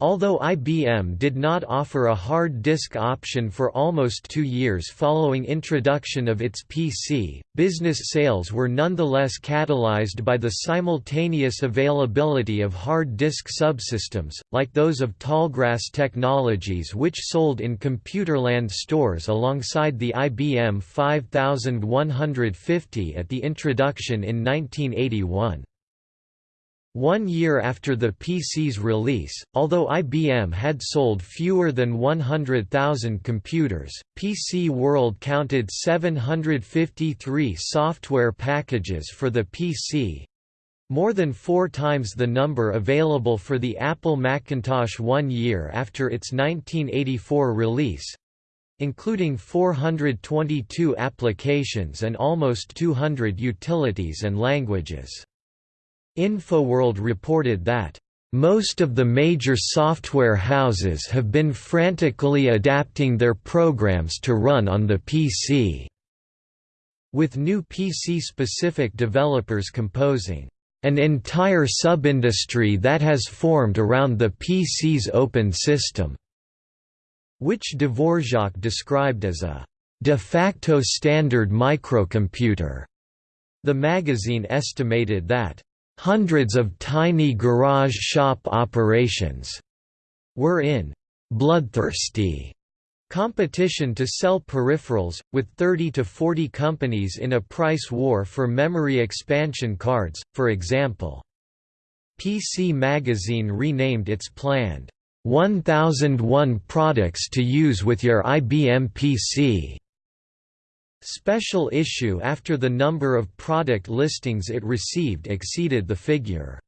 Although IBM did not offer a hard disk option for almost two years following introduction of its PC, business sales were nonetheless catalyzed by the simultaneous availability of hard disk subsystems, like those of Tallgrass Technologies which sold in Computerland stores alongside the IBM 5150 at the introduction in 1981. One year after the PC's release, although IBM had sold fewer than 100,000 computers, PC World counted 753 software packages for the PC—more than four times the number available for the Apple Macintosh one year after its 1984 release, including 422 applications and almost 200 utilities and languages. InfoWorld reported that, "...most of the major software houses have been frantically adapting their programs to run on the PC." with new PC-specific developers composing an entire sub-industry that has formed around the PC's open system, which Dvorak described as a de facto standard microcomputer. The magazine estimated that hundreds of tiny garage shop operations were in bloodthirsty competition to sell peripherals, with 30 to 40 companies in a price war for memory expansion cards, for example. PC Magazine renamed its planned 1001 products to use with your IBM PC special issue after the number of product listings it received exceeded the figure.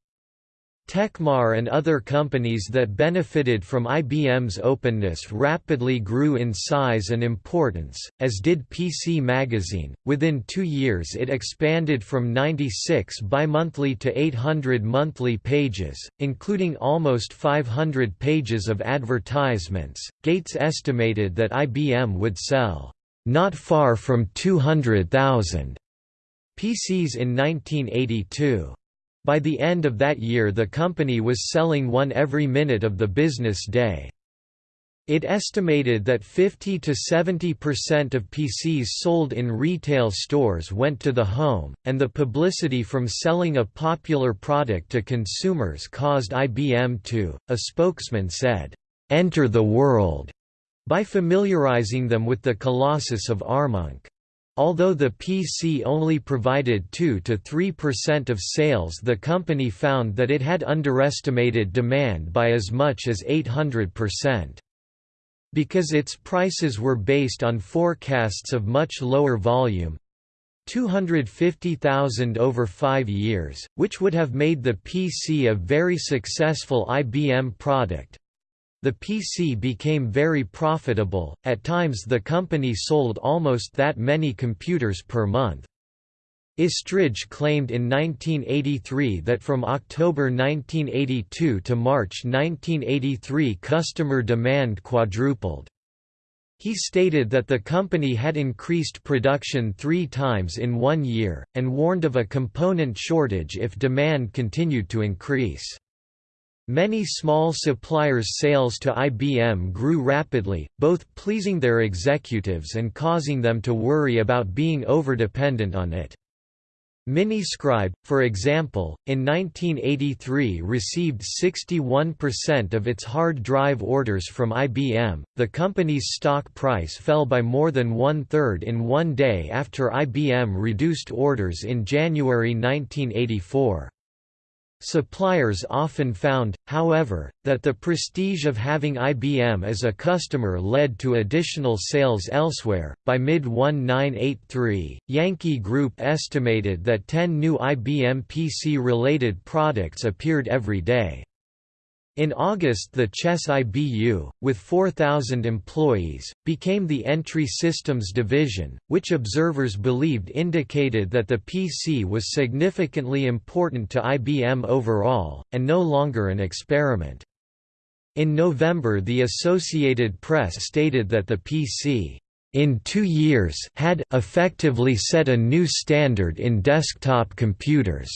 Tecmar and other companies that benefited from IBM's openness rapidly grew in size and importance, as did PC Magazine. Within two years, it expanded from 96 bimonthly to 800 monthly pages, including almost 500 pages of advertisements. Gates estimated that IBM would sell not far from 200,000 PCs in 1982. By the end of that year the company was selling one every minute of the business day. It estimated that 50 to 70% of PCs sold in retail stores went to the home, and the publicity from selling a popular product to consumers caused IBM to, a spokesman said, enter the world by familiarizing them with the Colossus of Armonk. Although the PC only provided 2–3% of sales the company found that it had underestimated demand by as much as 800%. Because its prices were based on forecasts of much lower volume, 250,000 over five years, which would have made the PC a very successful IBM product, the PC became very profitable, at times the company sold almost that many computers per month. Estridge claimed in 1983 that from October 1982 to March 1983 customer demand quadrupled. He stated that the company had increased production three times in one year, and warned of a component shortage if demand continued to increase. Many small suppliers' sales to IBM grew rapidly, both pleasing their executives and causing them to worry about being overdependent on it. Miniscribe, for example, in 1983 received 61% of its hard drive orders from IBM. The company's stock price fell by more than one third in one day after IBM reduced orders in January 1984. Suppliers often found, however, that the prestige of having IBM as a customer led to additional sales elsewhere. By mid 1983, Yankee Group estimated that 10 new IBM PC related products appeared every day. In August the Chess IBU, with 4,000 employees, became the Entry Systems Division, which observers believed indicated that the PC was significantly important to IBM overall, and no longer an experiment. In November the Associated Press stated that the PC in two years had effectively set a new standard in desktop computers.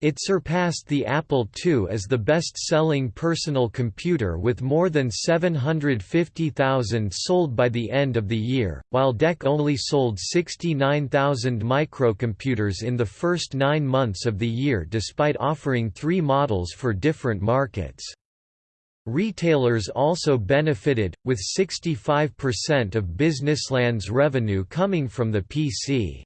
It surpassed the Apple II as the best-selling personal computer with more than 750,000 sold by the end of the year, while DEC only sold 69,000 microcomputers in the first nine months of the year despite offering three models for different markets. Retailers also benefited, with 65% of Businessland's revenue coming from the PC.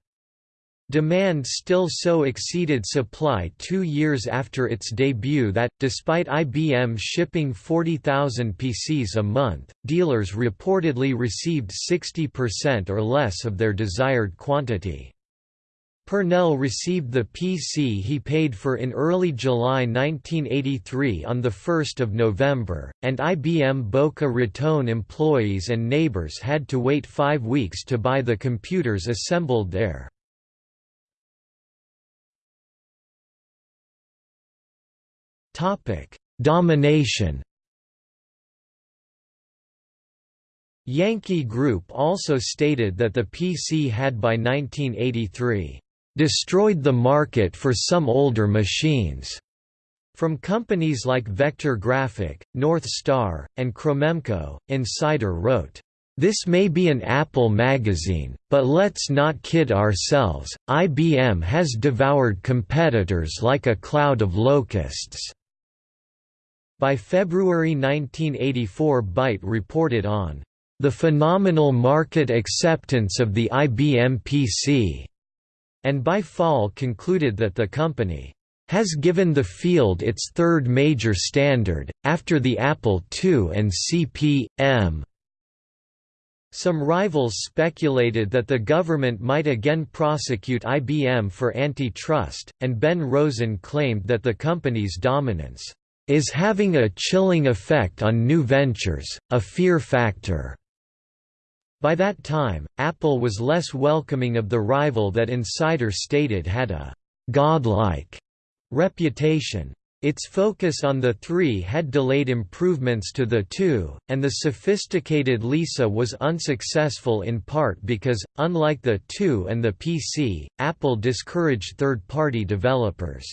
Demand still so exceeded supply two years after its debut that, despite IBM shipping 40,000 PCs a month, dealers reportedly received 60% or less of their desired quantity. Pournelle received the PC he paid for in early July 1983 on 1 November, and IBM Boca Raton employees and neighbors had to wait five weeks to buy the computers assembled there. Topic: Domination. Yankee Group also stated that the PC had by 1983, "...destroyed the market for some older machines." From companies like Vector Graphic, North Star, and Cromemco, Insider wrote, this may be an Apple magazine, but let's not kid ourselves, IBM has devoured competitors like a cloud of locusts." By February 1984 Byte reported on, "...the phenomenal market acceptance of the IBM PC," and by fall concluded that the company has given the field its third major standard, after the Apple II and CP/M. Some rivals speculated that the government might again prosecute IBM for antitrust, and Ben Rosen claimed that the company's dominance is having a chilling effect on new ventures, a fear factor. By that time, Apple was less welcoming of the rival that Insider stated had a godlike reputation. Its focus on the 3 had delayed improvements to the 2, and the sophisticated Lisa was unsuccessful in part because, unlike the 2 and the PC, Apple discouraged third-party developers.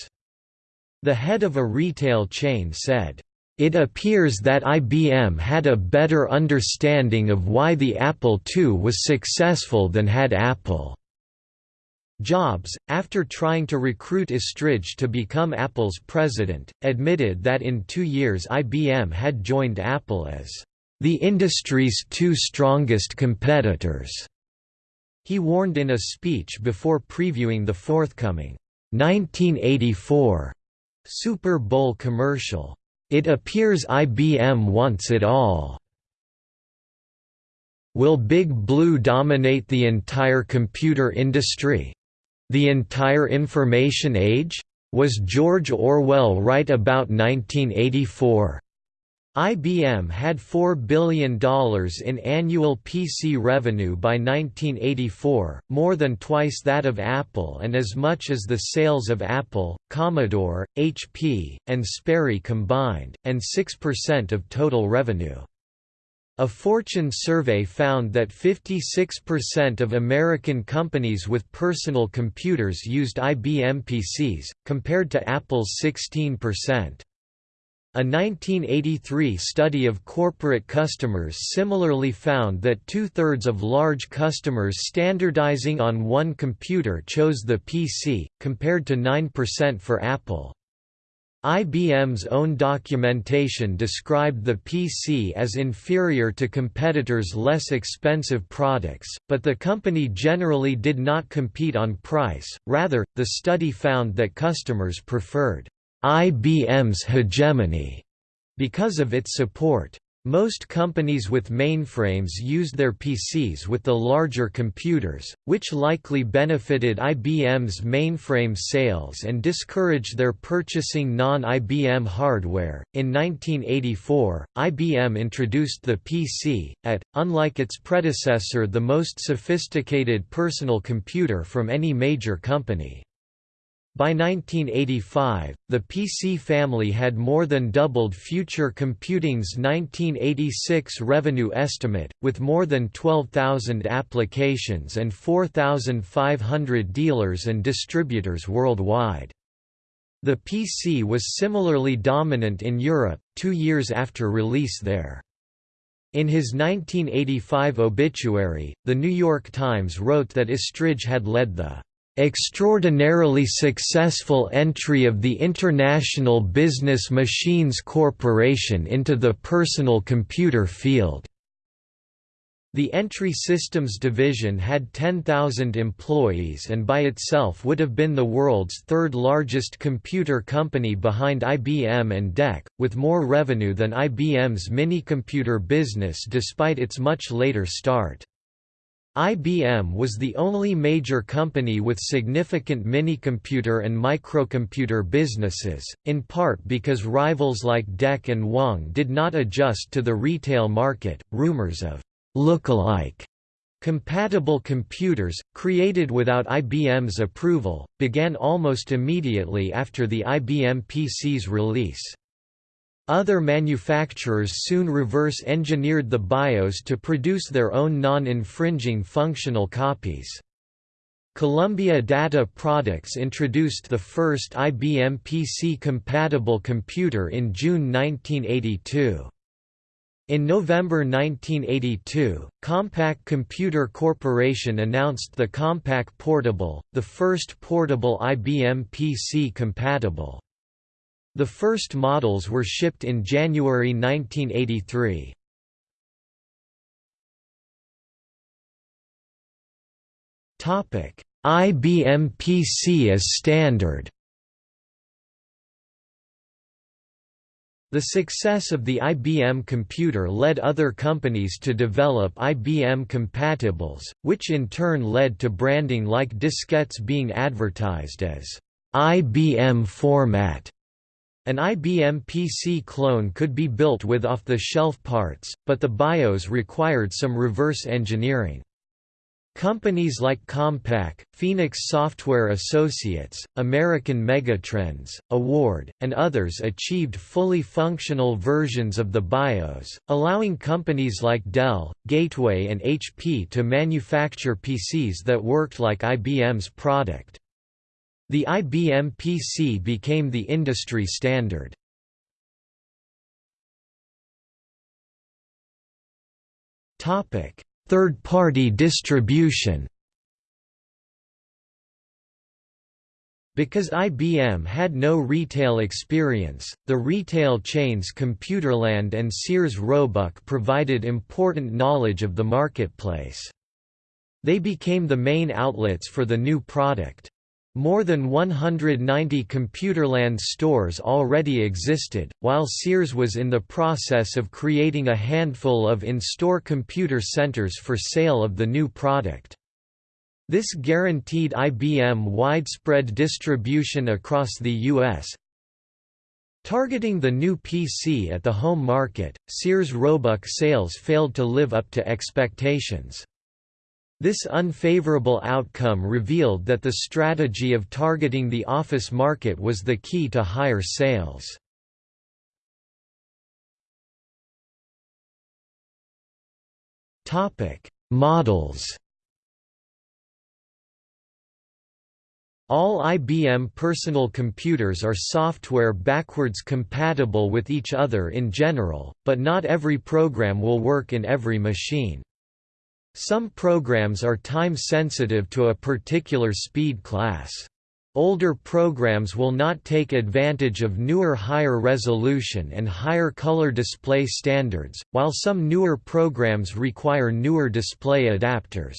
The head of a retail chain said, it appears that IBM had a better understanding of why the Apple II was successful than had Apple. Jobs, after trying to recruit Estridge to become Apple's president, admitted that in two years IBM had joined Apple as the industry's two strongest competitors. He warned in a speech before previewing the forthcoming 1984 Super Bowl commercial, "It appears IBM wants it all." Will Big Blue dominate the entire computer industry? The entire information age? Was George Orwell right about 1984? IBM had $4 billion in annual PC revenue by 1984, more than twice that of Apple and as much as the sales of Apple, Commodore, HP, and Sperry combined, and 6% of total revenue. A Fortune survey found that 56% of American companies with personal computers used IBM PCs, compared to Apple's 16%. A 1983 study of corporate customers similarly found that two-thirds of large customers standardizing on one computer chose the PC, compared to 9% for Apple. IBM's own documentation described the PC as inferior to competitors' less expensive products, but the company generally did not compete on price, rather, the study found that customers preferred IBM's hegemony because of its support. Most companies with mainframes used their PCs with the larger computers, which likely benefited IBM's mainframe sales and discouraged their purchasing non-IBM hardware. In 1984, IBM introduced the PC AT, unlike its predecessor the most sophisticated personal computer from any major company. By 1985, the PC family had more than doubled Future Computing's 1986 revenue estimate, with more than 12,000 applications and 4,500 dealers and distributors worldwide. The PC was similarly dominant in Europe, two years after release there. In his 1985 obituary, The New York Times wrote that Estridge had led the extraordinarily successful entry of the International Business Machines Corporation into the personal computer field. The Entry Systems division had 10,000 employees and by itself would have been the world's third largest computer company behind IBM and DEC, with more revenue than IBM's minicomputer business despite its much later start. IBM was the only major company with significant minicomputer and microcomputer businesses, in part because rivals like DEC and Wang did not adjust to the retail market. Rumors of look-alike compatible computers, created without IBM's approval, began almost immediately after the IBM PC's release. Other manufacturers soon reverse-engineered the BIOS to produce their own non-infringing functional copies. Columbia Data Products introduced the first IBM PC-compatible computer in June 1982. In November 1982, Compaq Computer Corporation announced the Compaq Portable, the first portable IBM PC compatible. The first models were shipped in January 1983. Topic: IBM PC as standard. The success of the IBM computer led other companies to develop IBM compatibles, which in turn led to branding like diskettes being advertised as IBM format. An IBM PC clone could be built with off-the-shelf parts, but the BIOS required some reverse engineering. Companies like Compaq, Phoenix Software Associates, American Megatrends, Award, and others achieved fully functional versions of the BIOS, allowing companies like Dell, Gateway and HP to manufacture PCs that worked like IBM's product. The IBM PC became the industry standard. Third-party distribution Because IBM had no retail experience, the retail chains Computerland and Sears Roebuck provided important knowledge of the marketplace. They became the main outlets for the new product. More than 190 Computerland stores already existed, while Sears was in the process of creating a handful of in-store computer centers for sale of the new product. This guaranteed IBM widespread distribution across the U.S. Targeting the new PC at the home market, Sears Roebuck sales failed to live up to expectations. This unfavorable outcome revealed that the strategy of targeting the office market was the key to higher sales. Models All IBM personal computers are software backwards compatible with each other in general, but not every program will work in every machine. Some programs are time-sensitive to a particular speed class. Older programs will not take advantage of newer higher resolution and higher color display standards, while some newer programs require newer display adapters.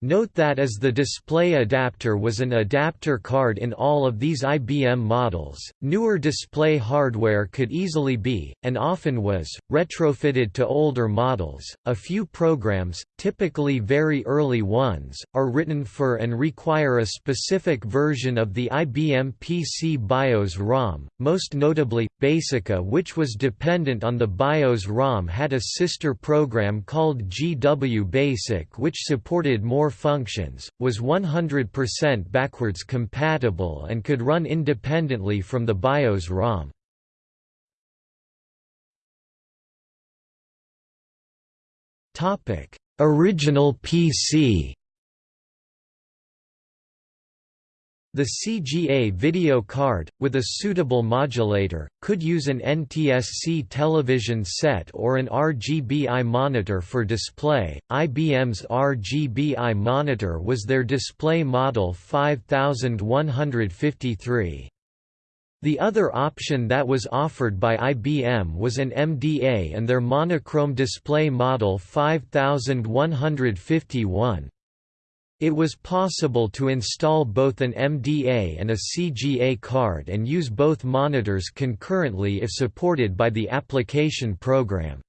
Note that as the display adapter was an adapter card in all of these IBM models, newer display hardware could easily be, and often was, retrofitted to older models. A few programs, typically very early ones, are written for and require a specific version of the IBM PC BIOS ROM, most notably, Basica which was dependent on the BIOS ROM had a sister program called GW Basic which supported more functions, was 100% backwards compatible and could run independently from the BIOS ROM. Original PC The CGA video card, with a suitable modulator, could use an NTSC television set or an RGBI monitor for display. IBM's RGBI monitor was their display model 5153. The other option that was offered by IBM was an MDA and their monochrome display model 5151. It was possible to install both an MDA and a CGA card and use both monitors concurrently if supported by the application program.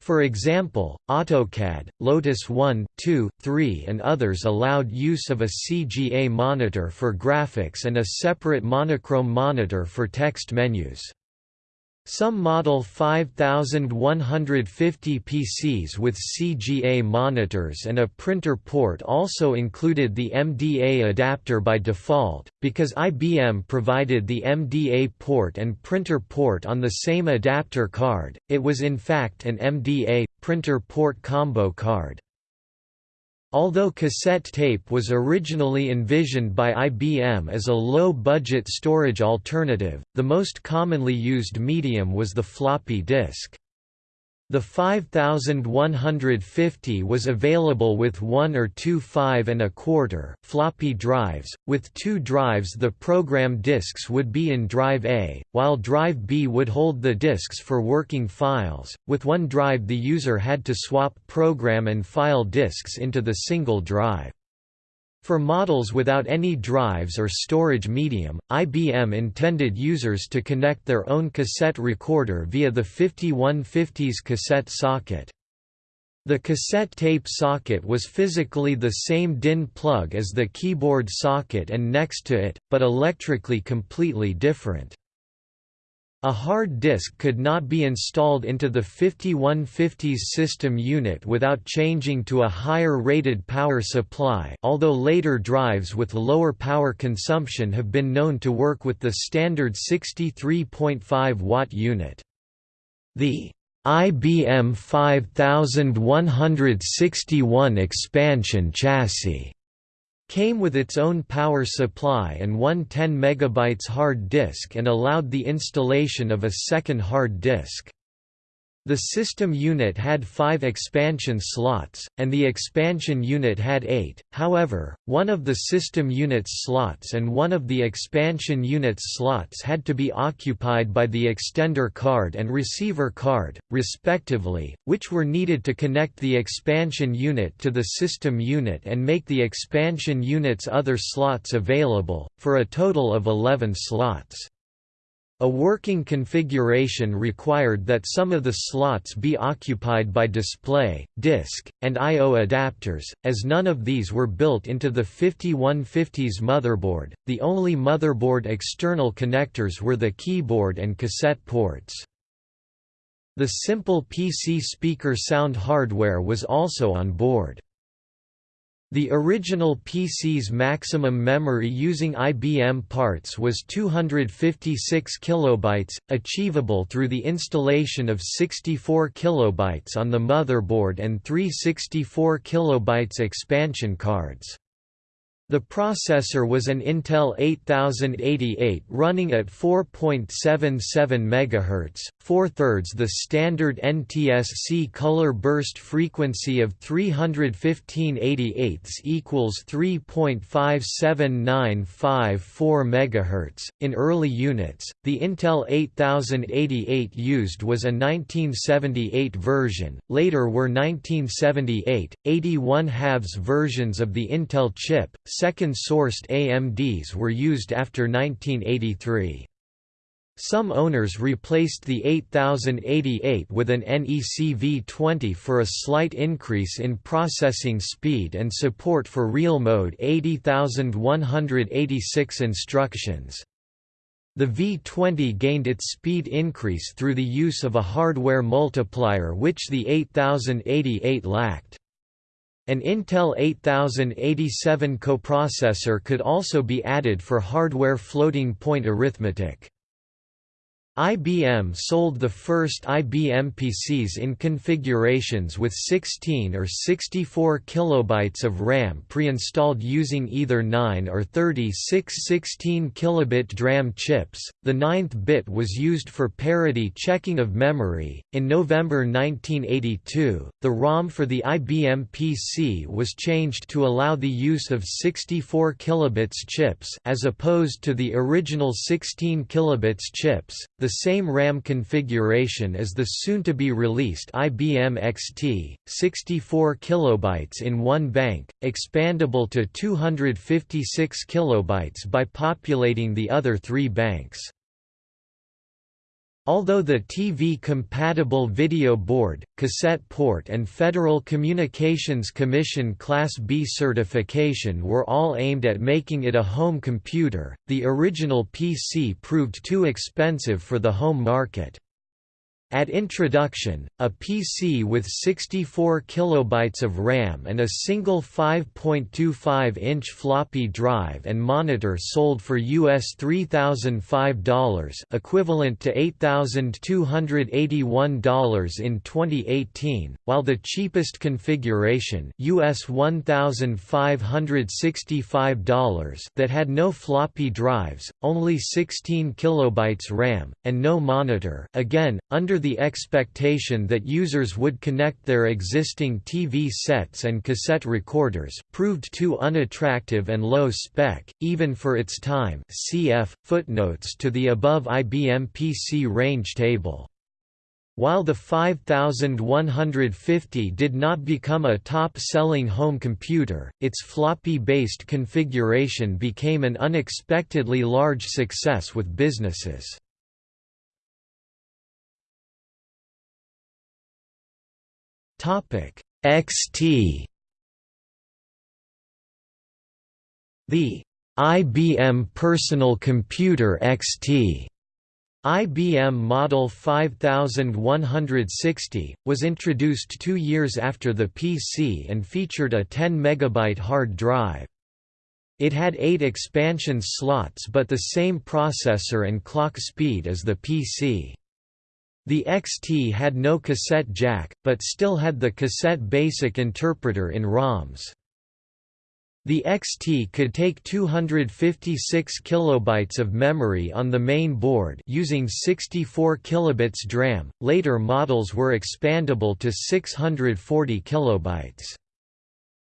For example, AutoCAD, Lotus 1, 2, 3 and others allowed use of a CGA monitor for graphics and a separate monochrome monitor for text menus. Some Model 5150 PCs with CGA monitors and a printer port also included the MDA adapter by default, because IBM provided the MDA port and printer port on the same adapter card, it was in fact an MDA, printer port combo card. Although cassette tape was originally envisioned by IBM as a low-budget storage alternative, the most commonly used medium was the floppy disk. The 5150 was available with one or two 5 and a quarter floppy drives. With two drives, the program disks would be in drive A, while drive B would hold the disks for working files. With one drive, the user had to swap program and file disks into the single drive. For models without any drives or storage medium, IBM intended users to connect their own cassette recorder via the 5150's cassette socket. The cassette tape socket was physically the same DIN plug as the keyboard socket and next to it, but electrically completely different. A hard disk could not be installed into the 5150's system unit without changing to a higher rated power supply although later drives with lower power consumption have been known to work with the standard 63.5 watt unit. The IBM 5161 expansion chassis came with its own power supply and one 10 MB hard disk and allowed the installation of a second hard disk. The system unit had five expansion slots, and the expansion unit had eight, however, one of the system unit's slots and one of the expansion unit's slots had to be occupied by the extender card and receiver card, respectively, which were needed to connect the expansion unit to the system unit and make the expansion unit's other slots available, for a total of 11 slots. A working configuration required that some of the slots be occupied by display, disk, and I.O. adapters, as none of these were built into the 5150's motherboard. The only motherboard external connectors were the keyboard and cassette ports. The simple PC speaker sound hardware was also on board. The original PC's maximum memory using IBM parts was 256 kilobytes, achievable through the installation of 64 kilobytes on the motherboard and three 64 kilobytes expansion cards. The processor was an Intel 8088 running at 4.77 MHz, four-thirds the standard NTSC color burst frequency of 315 equals 3.57954 MHz. In early units, the Intel 8088 used was a 1978 version, later were 1978, 81 halves versions of the Intel chip, second-sourced AMDs were used after 1983. Some owners replaced the 8088 with an NEC V20 for a slight increase in processing speed and support for real mode 80186 instructions. The V20 gained its speed increase through the use of a hardware multiplier which the 8088 lacked. An Intel 8087 coprocessor could also be added for hardware floating point arithmetic. IBM sold the first IBM PCs in configurations with 16 or 64 kilobytes of RAM pre-installed using either 9 or 36 16 kilobit DRAM chips. The ninth bit was used for parity checking of memory. In November 1982, the ROM for the IBM PC was changed to allow the use of 64 kilobits chips as opposed to the original 16 kilobits chips the same RAM configuration as the soon-to-be-released IBM XT, 64 kilobytes in one bank, expandable to 256 kilobytes by populating the other three banks. Although the TV-compatible video board, cassette port and Federal Communications Commission Class B certification were all aimed at making it a home computer, the original PC proved too expensive for the home market. At introduction, a PC with 64 kilobytes of RAM and a single 5.25-inch floppy drive and monitor sold for US $3,005 equivalent to $8,281 in 2018, while the cheapest configuration US $1,565 that had no floppy drives, only 16 kilobytes RAM, and no monitor again, under the expectation that users would connect their existing TV sets and cassette recorders, proved too unattractive and low spec, even for its time cf. footnotes to the above IBM PC range table. While the 5150 did not become a top-selling home computer, its floppy-based configuration became an unexpectedly large success with businesses. XT The IBM Personal Computer XT IBM Model 5160, was introduced two years after the PC and featured a 10 MB hard drive. It had eight expansion slots but the same processor and clock speed as the PC. The XT had no cassette jack, but still had the cassette basic interpreter in ROMs. The XT could take 256 kilobytes of memory on the main board using 64 kilobits DRAM. Later models were expandable to 640 kilobytes.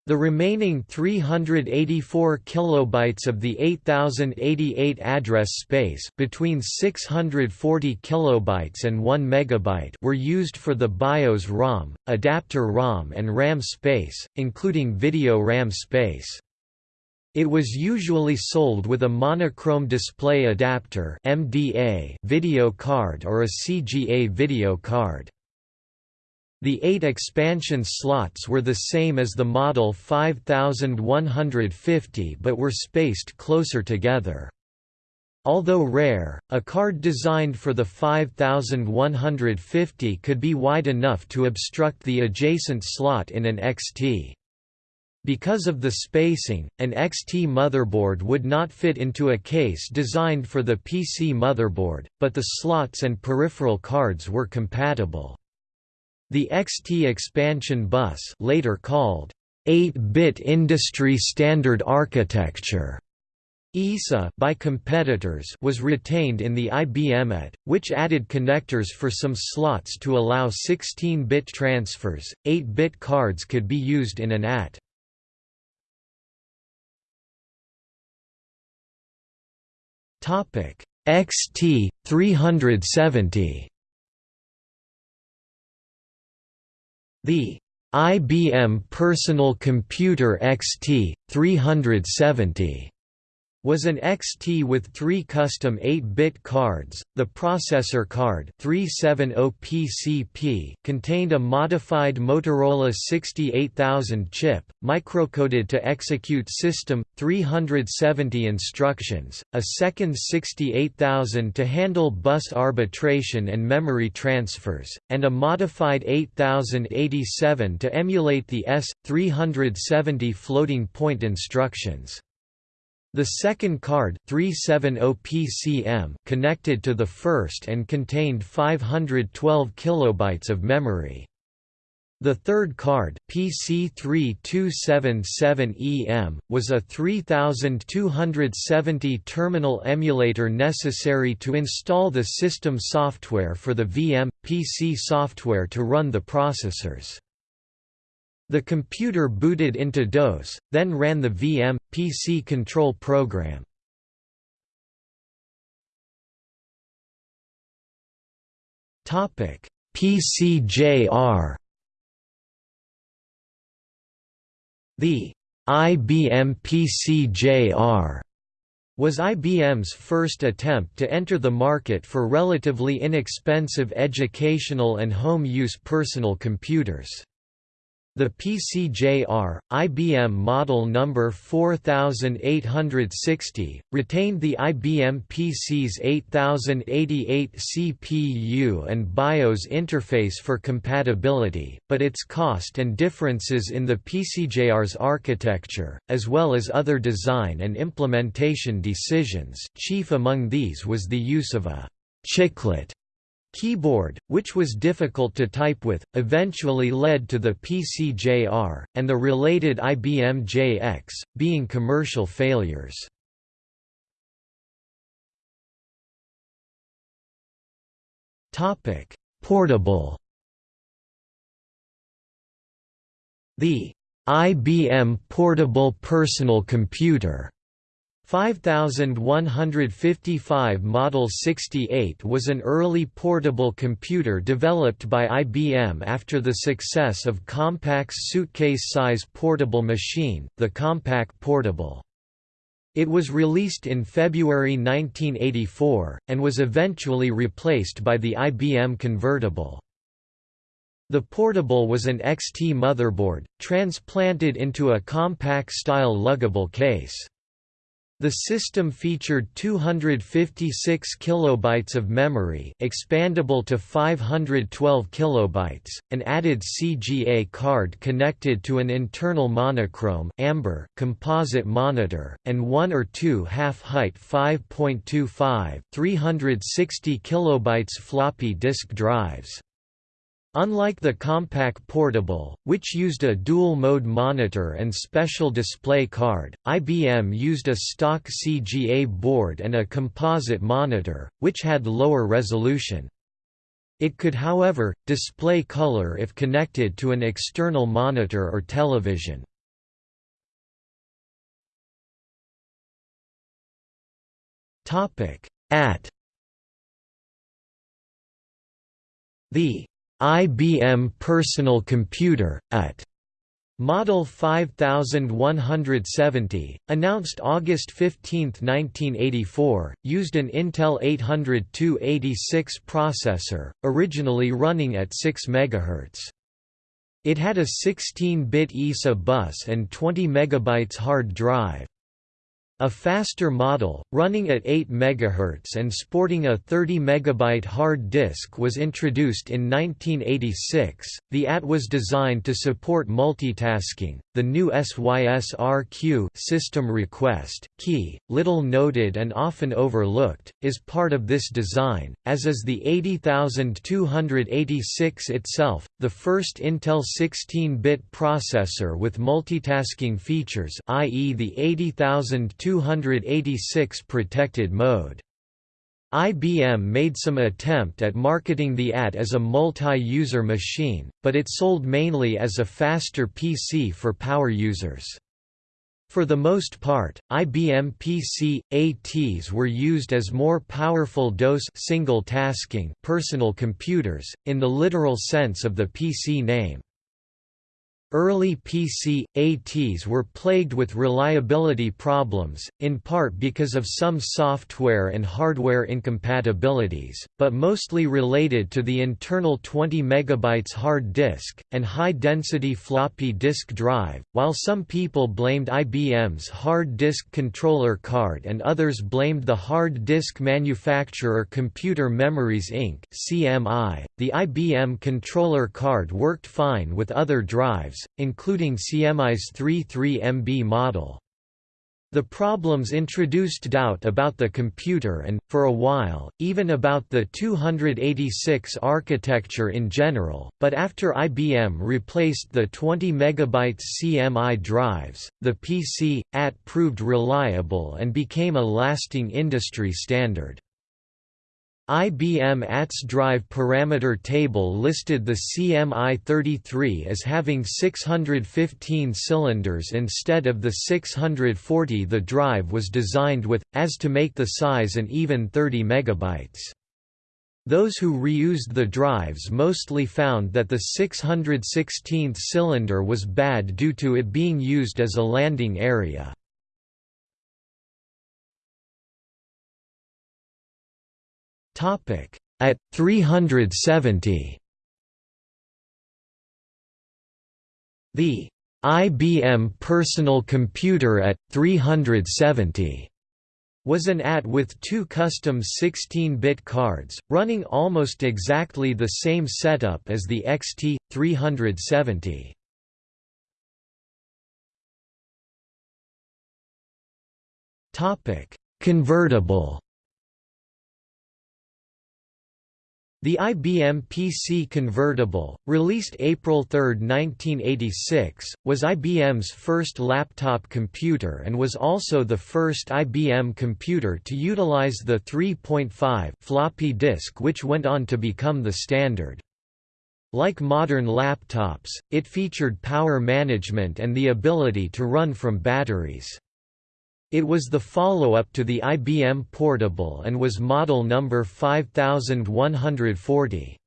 The remaining 384 kilobytes of the 8088 address space between 640 kilobytes and 1 megabyte were used for the BIOS ROM, adapter ROM and RAM space, including video RAM space. It was usually sold with a monochrome display adapter MDA video card or a CGA video card. The eight expansion slots were the same as the Model 5150 but were spaced closer together. Although rare, a card designed for the 5150 could be wide enough to obstruct the adjacent slot in an XT. Because of the spacing, an XT motherboard would not fit into a case designed for the PC motherboard, but the slots and peripheral cards were compatible. The XT expansion bus later called 8-bit industry standard architecture ISA by competitors was retained in the IBM AT, which added connectors for some slots to allow 16-bit transfers. 8-bit cards could be used in an AT. Topic XT 370 The IBM Personal Computer XT 370 was an XT with three custom 8-bit cards. The processor card 370PCP contained a modified Motorola 68000 chip, microcoded to execute System 370 instructions, a second 68000 to handle bus arbitration and memory transfers, and a modified 8087 to emulate the S370 floating point instructions. The second card 370PCM connected to the first and contained 512 kilobytes of memory. The third card PC3277EM, was a 3270 terminal emulator necessary to install the system software for the VM, PC software to run the processors. The computer booted into DOS, then ran the VM, PC control program. Topic: PCJR The IBM PCJR was IBM's first attempt to enter the market for relatively inexpensive educational and home use personal computers. The PCJR, IBM model number 4860, retained the IBM PC's 8088 CPU and BIOS interface for compatibility, but its cost and differences in the PCJR's architecture, as well as other design and implementation decisions chief among these was the use of a «chiclet» Keyboard, which was difficult to type with, eventually led to the PCJR, and the related IBM JX, being commercial failures. Portable The IBM Portable Personal Computer 5155 Model 68 was an early portable computer developed by IBM after the success of Compaq's suitcase-size portable machine, the Compaq Portable. It was released in February 1984, and was eventually replaced by the IBM Convertible. The portable was an XT motherboard, transplanted into a Compaq-style luggable case. The system featured 256 kilobytes of memory, expandable to 512 kilobytes, an added CGA card connected to an internal monochrome amber composite monitor, and one or two half-height 5.25 360 kilobytes floppy disk drives. Unlike the Compaq Portable, which used a dual-mode monitor and special display card, IBM used a stock CGA board and a composite monitor, which had lower resolution. It could however, display color if connected to an external monitor or television. AT The IBM Personal Computer, AT. Model 5170, announced August 15, 1984, used an Intel 800-286 processor, originally running at 6 MHz. It had a 16-bit ISA bus and 20 MB hard drive. A faster model, running at 8 MHz and sporting a 30 MB hard disk was introduced in 1986. The AT was designed to support multitasking. The new SYSRQ system request key, little noted and often overlooked, is part of this design, as is the 80286 itself, the first Intel 16-bit processor with multitasking features, i.e. the 80286 286 protected mode. IBM made some attempt at marketing the AT as a multi-user machine, but it sold mainly as a faster PC for power users. For the most part, IBM PC ATs were used as more powerful DOS single tasking personal computers in the literal sense of the PC name. Early PC, ATs were plagued with reliability problems, in part because of some software and hardware incompatibilities, but mostly related to the internal 20 MB hard disk, and high-density floppy disk drive, while some people blamed IBM's hard disk controller card and others blamed the hard disk manufacturer Computer Memories Inc. CMI. The IBM controller card worked fine with other drives, including CMI's 33MB model. The problems introduced doubt about the computer and, for a while, even about the 286 architecture in general, but after IBM replaced the 20 MB CMI drives, the PC, AT proved reliable and became a lasting industry standard. IBM AT's drive parameter table listed the CMI-33 as having 615 cylinders instead of the 640 the drive was designed with, as to make the size an even 30 megabytes. Those who reused the drives mostly found that the 616th cylinder was bad due to it being used as a landing area. At 370 The IBM Personal Computer at 370 was an AT with two custom 16-bit cards, running almost exactly the same setup as the XT 370. Topic: Convertible The IBM PC Convertible, released April 3, 1986, was IBM's first laptop computer and was also the first IBM computer to utilize the 3.5 floppy disk which went on to become the standard. Like modern laptops, it featured power management and the ability to run from batteries. It was the follow-up to the IBM Portable and was model number 5140.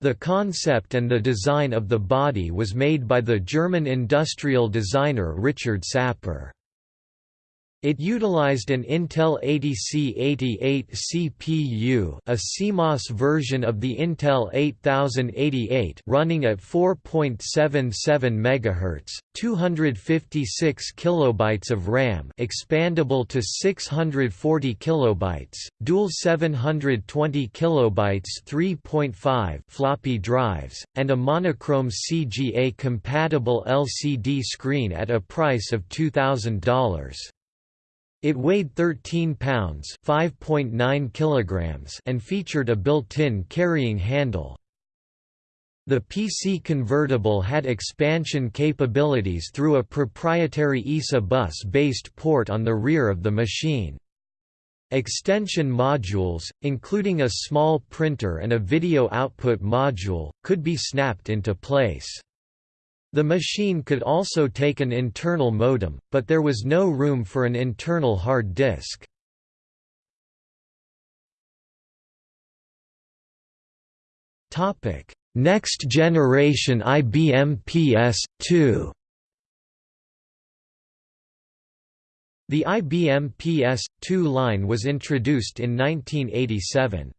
The concept and the design of the body was made by the German industrial designer Richard Sapper. It utilized an Intel 80C88 CPU a CMOS version of the Intel 8088 running at 4.77 MHz, 256 kilobytes of RAM expandable to 640 kilobytes, dual 720 kilobytes 3.5 floppy drives, and a monochrome CGA-compatible LCD screen at a price of $2,000. It weighed 13 pounds (5.9 kilograms) and featured a built-in carrying handle. The PC convertible had expansion capabilities through a proprietary ISA bus-based port on the rear of the machine. Extension modules, including a small printer and a video output module, could be snapped into place. The machine could also take an internal modem, but there was no room for an internal hard disk. Next generation IBM PS2 The IBM PS2 line was introduced in 1987.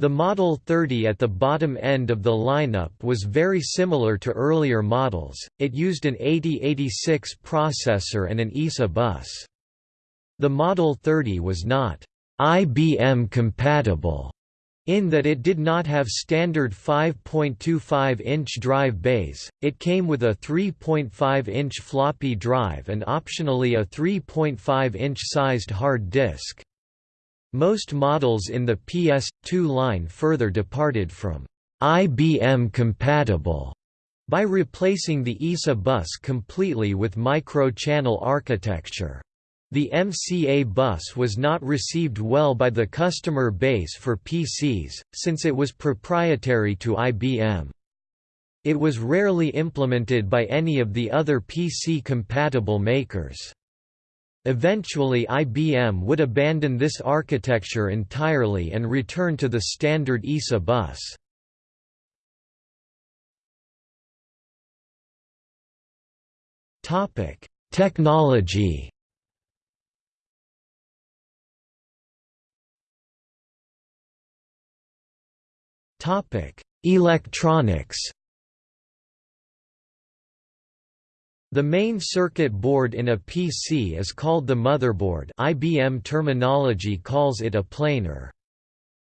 The Model 30 at the bottom end of the lineup was very similar to earlier models, it used an 8086 processor and an ISA bus. The Model 30 was not IBM compatible in that it did not have standard 5.25-inch drive bays, it came with a 3.5-inch floppy drive and optionally a 3.5-inch sized hard disk. Most models in the PS2 line further departed from IBM compatible by replacing the ISA bus completely with micro-channel architecture. The MCA bus was not received well by the customer base for PCs, since it was proprietary to IBM. It was rarely implemented by any of the other PC-compatible makers. Eventually IBM would abandon this architecture entirely and return to the standard ISA bus. Technology Electronics The main circuit board in a PC is called the motherboard IBM terminology calls it a planar.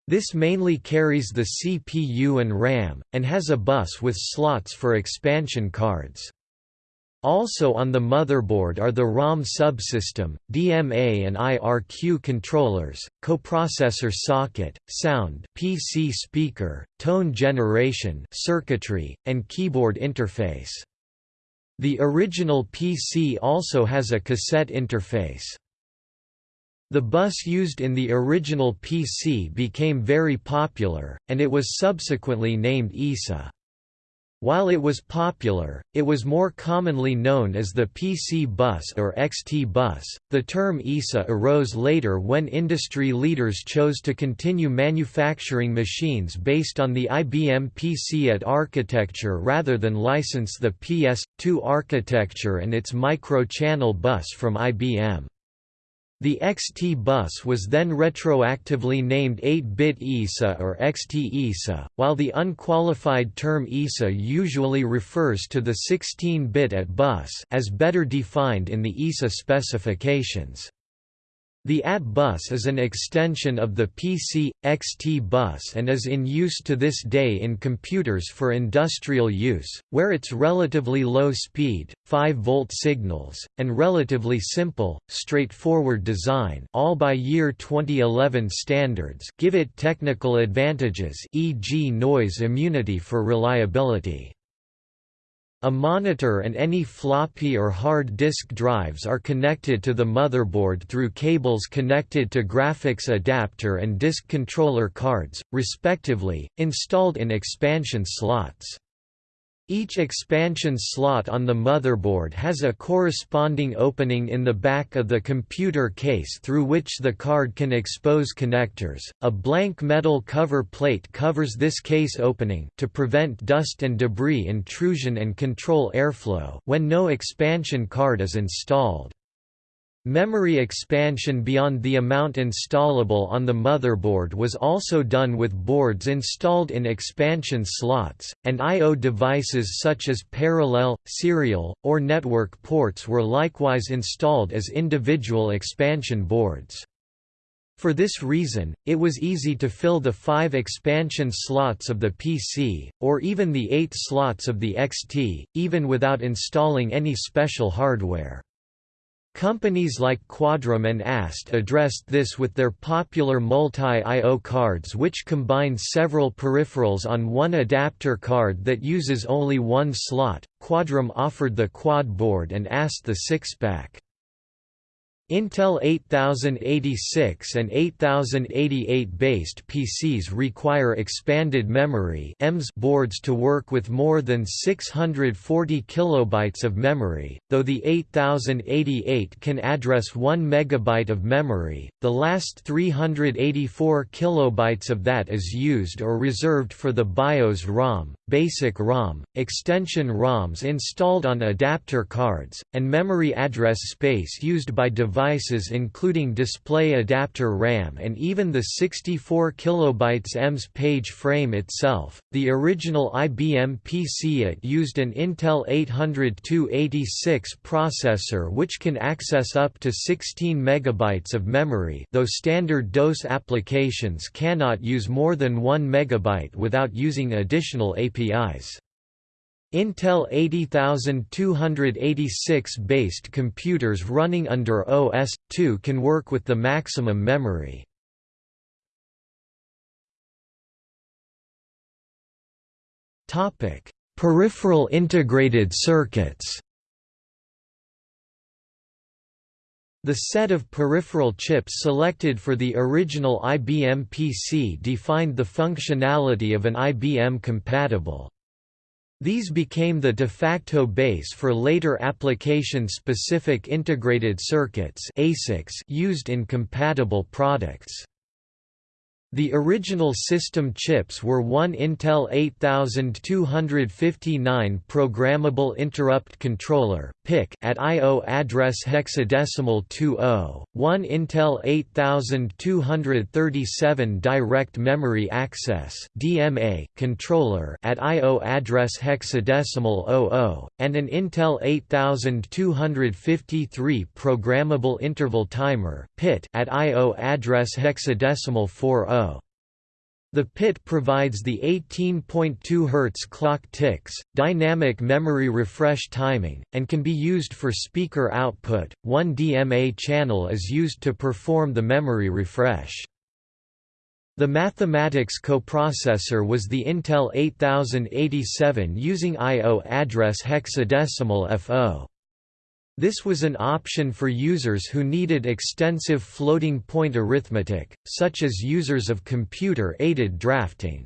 This mainly carries the CPU and RAM, and has a bus with slots for expansion cards. Also on the motherboard are the ROM subsystem, DMA and IRQ controllers, coprocessor socket, sound PC speaker, tone generation circuitry, and keyboard interface. The original PC also has a cassette interface. The bus used in the original PC became very popular, and it was subsequently named ISA. While it was popular, it was more commonly known as the PC bus or XT bus. The term ISA arose later when industry leaders chose to continue manufacturing machines based on the IBM PC-AT architecture rather than license the PS2 architecture and its micro-channel bus from IBM. The XT bus was then retroactively named 8-bit ISA or XT ISA, while the unqualified term ISA usually refers to the 16-bit AT bus as better defined in the ISA specifications. The AT bus is an extension of the PC, XT bus and is in use to this day in computers for industrial use, where its relatively low speed, 5-volt signals, and relatively simple, straightforward design all by year 2011 standards give it technical advantages e.g. noise immunity for reliability. A monitor and any floppy or hard disk drives are connected to the motherboard through cables connected to graphics adapter and disk controller cards, respectively, installed in expansion slots. Each expansion slot on the motherboard has a corresponding opening in the back of the computer case through which the card can expose connectors. A blank metal cover plate covers this case opening to prevent dust and debris intrusion and control airflow when no expansion card is installed. Memory expansion beyond the amount installable on the motherboard was also done with boards installed in expansion slots, and I.O. devices such as parallel, serial, or network ports were likewise installed as individual expansion boards. For this reason, it was easy to fill the five expansion slots of the PC, or even the eight slots of the XT, even without installing any special hardware. Companies like Quadram and AST addressed this with their popular multi-I.O. cards which combine several peripherals on one adapter card that uses only one slot. Quadram offered the quad board and AST the six-pack. Intel 8086 and 8088 based PCs require expanded memory EMS boards to work with more than 640 kilobytes of memory, though the 8088 can address 1 megabyte of memory. The last 384 kilobytes of that is used or reserved for the BIOS ROM, basic ROM, extension ROMs installed on adapter cards, and memory address space used by devices including display adapter RAM and even the 64 kilobytes EMS page frame itself. The original IBM PC it used an Intel 80286 processor which can access up to 16 megabytes of memory, though standard DOS applications cannot use more than 1 megabyte without using additional APIs. Intel 80286 based computers running under OS/2 can work with the maximum memory. Topic: Peripheral integrated circuits. The set of peripheral chips selected for the original IBM PC defined the functionality of an IBM-compatible. These became the de facto base for later application-specific integrated circuits used in compatible products. The original system chips were one Intel 8259 Programmable Interrupt Controller (PIC) at I/O address hexadecimal 20, one Intel 8237 Direct Memory Access (DMA) controller at I/O address hexadecimal 00, and an Intel 8253 Programmable Interval Timer (PIT) at I/O address hexadecimal 40. The PIT provides the 18.2 Hz clock ticks, dynamic memory refresh timing, and can be used for speaker output. One DMA channel is used to perform the memory refresh. The mathematics coprocessor was the Intel 8087 using I.O. address hexadecimal FO. This was an option for users who needed extensive floating-point arithmetic, such as users of computer-aided drafting.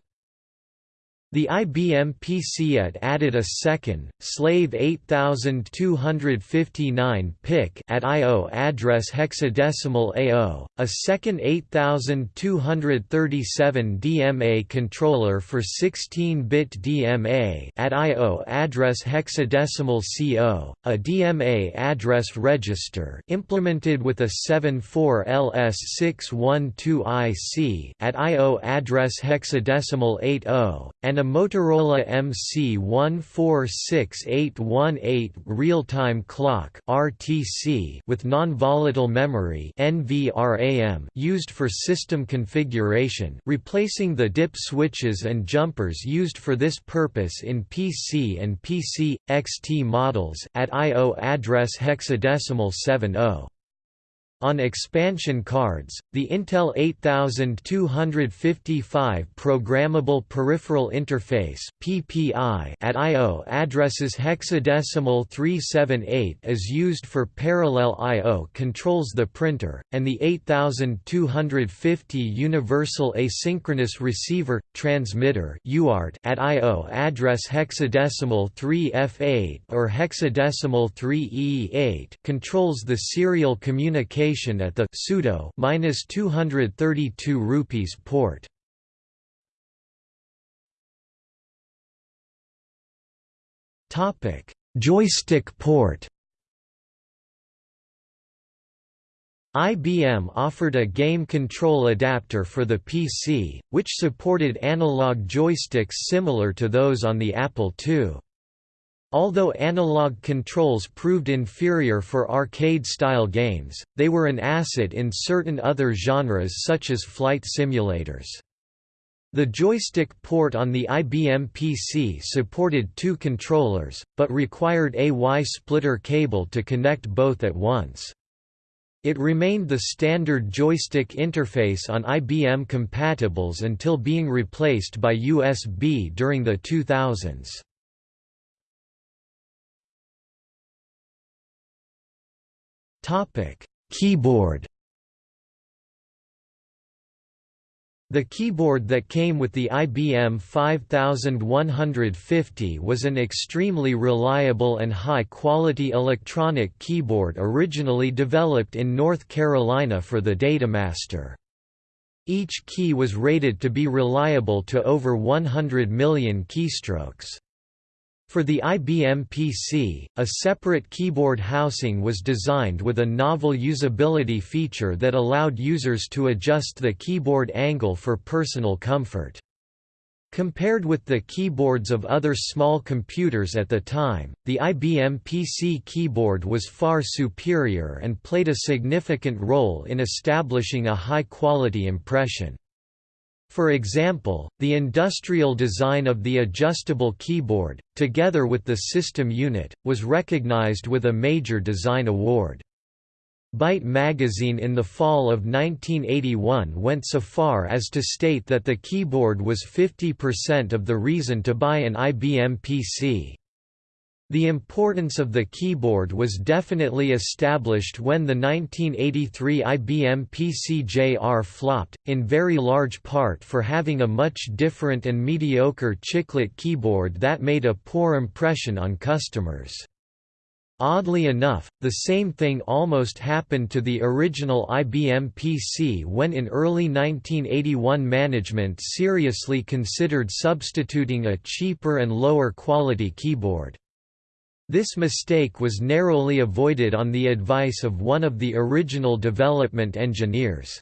The IBM PC-AT added a second, slave 8259 PIC at I.O. address hexadecimal A0, a second 8237 DMA controller for 16-bit DMA at I.O. address hexadecimal CO, a DMA address register implemented with a 74LS612 IC at I.O. address hexadecimal 80, and a Motorola MC146818 real-time clock (RTC) with non-volatile memory (NVRAM) used for system configuration, replacing the DIP switches and jumpers used for this purpose in PC and PC XT models at I/O address hexadecimal 70. On expansion cards, the Intel 8255 Programmable Peripheral Interface (PPI) at I/O addresses hexadecimal 378 is used for parallel I/O controls the printer, and the 8250 Universal Asynchronous Receiver Transmitter (UART) at I/O address hexadecimal 3F8 or hexadecimal 3E8 controls the serial communication at the pseudo minus 232 rupees port. Topic: Joystick port. IBM offered a game control adapter for the PC, which supported analog joysticks similar to those on the Apple II. Although analog controls proved inferior for arcade-style games, they were an asset in certain other genres such as flight simulators. The joystick port on the IBM PC supported two controllers, but required a Y-splitter cable to connect both at once. It remained the standard joystick interface on IBM compatibles until being replaced by USB during the 2000s. Topic: Keyboard. The keyboard that came with the IBM 5150 was an extremely reliable and high-quality electronic keyboard originally developed in North Carolina for the Datamaster. Each key was rated to be reliable to over 100 million keystrokes. For the IBM PC, a separate keyboard housing was designed with a novel usability feature that allowed users to adjust the keyboard angle for personal comfort. Compared with the keyboards of other small computers at the time, the IBM PC keyboard was far superior and played a significant role in establishing a high-quality impression. For example, the industrial design of the adjustable keyboard, together with the system unit, was recognized with a major design award. Byte magazine in the fall of 1981 went so far as to state that the keyboard was 50% of the reason to buy an IBM PC. The importance of the keyboard was definitely established when the 1983 IBM PC-JR flopped, in very large part for having a much different and mediocre chiclet keyboard that made a poor impression on customers. Oddly enough, the same thing almost happened to the original IBM PC when in early 1981 management seriously considered substituting a cheaper and lower quality keyboard. This mistake was narrowly avoided on the advice of one of the original development engineers.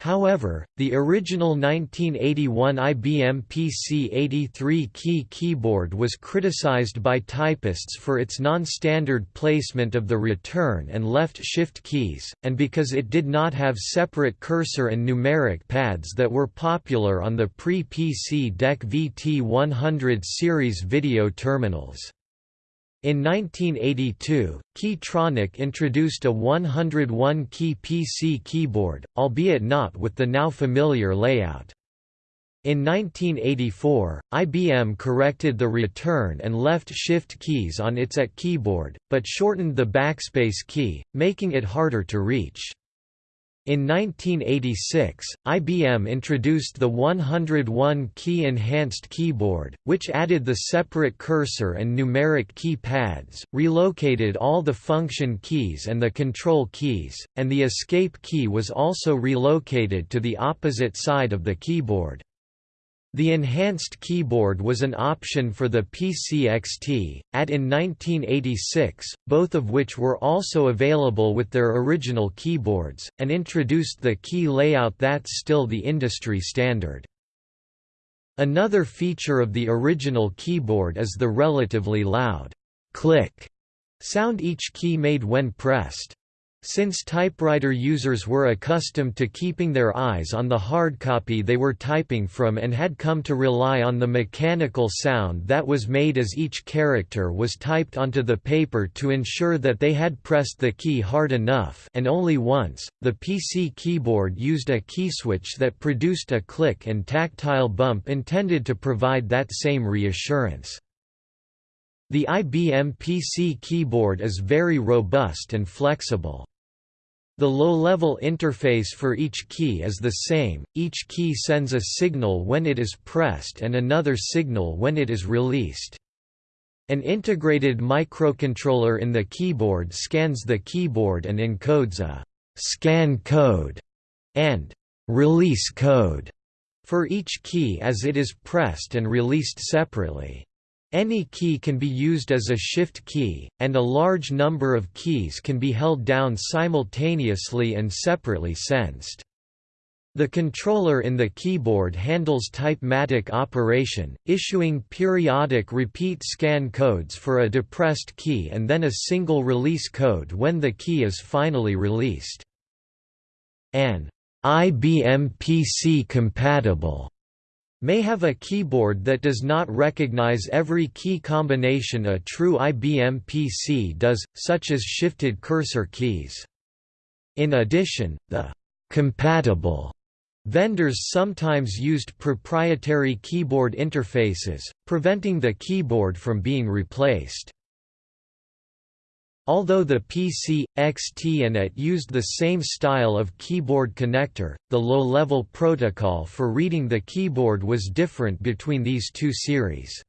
However, the original 1981 IBM PC-83 key keyboard was criticized by typists for its non-standard placement of the return and left shift keys, and because it did not have separate cursor and numeric pads that were popular on the pre-PC DEC VT100 series video terminals. In 1982, Keytronic introduced a 101-key PC keyboard, albeit not with the now familiar layout. In 1984, IBM corrected the return and left shift keys on its AT keyboard, but shortened the backspace key, making it harder to reach. In 1986, IBM introduced the 101-key enhanced keyboard, which added the separate cursor and numeric key pads, relocated all the function keys and the control keys, and the escape key was also relocated to the opposite side of the keyboard. The enhanced keyboard was an option for the PC-XT, AT in 1986, both of which were also available with their original keyboards, and introduced the key layout that's still the industry standard. Another feature of the original keyboard is the relatively loud click sound each key made when pressed. Since typewriter users were accustomed to keeping their eyes on the hardcopy they were typing from and had come to rely on the mechanical sound that was made as each character was typed onto the paper to ensure that they had pressed the key hard enough and only once, the PC keyboard used a key switch that produced a click and tactile bump intended to provide that same reassurance. The IBM PC keyboard is very robust and flexible. The low-level interface for each key is the same, each key sends a signal when it is pressed and another signal when it is released. An integrated microcontroller in the keyboard scans the keyboard and encodes a «scan code» and «release code» for each key as it is pressed and released separately. Any key can be used as a shift key, and a large number of keys can be held down simultaneously and separately sensed. The controller in the keyboard handles typematic operation, issuing periodic repeat scan codes for a depressed key and then a single release code when the key is finally released. An IBM PC compatible may have a keyboard that does not recognize every key combination a true IBM PC does, such as shifted cursor keys. In addition, the «compatible» vendors sometimes used proprietary keyboard interfaces, preventing the keyboard from being replaced. Although the PC, XT and AT used the same style of keyboard connector, the low-level protocol for reading the keyboard was different between these two series.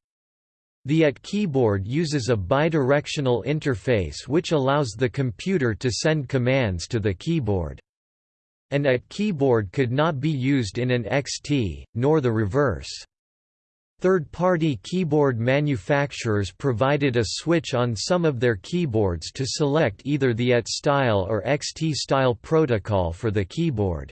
The AT keyboard uses a bidirectional interface which allows the computer to send commands to the keyboard. An AT keyboard could not be used in an XT, nor the reverse. Third-party keyboard manufacturers provided a switch on some of their keyboards to select either the AT style or XT style protocol for the keyboard.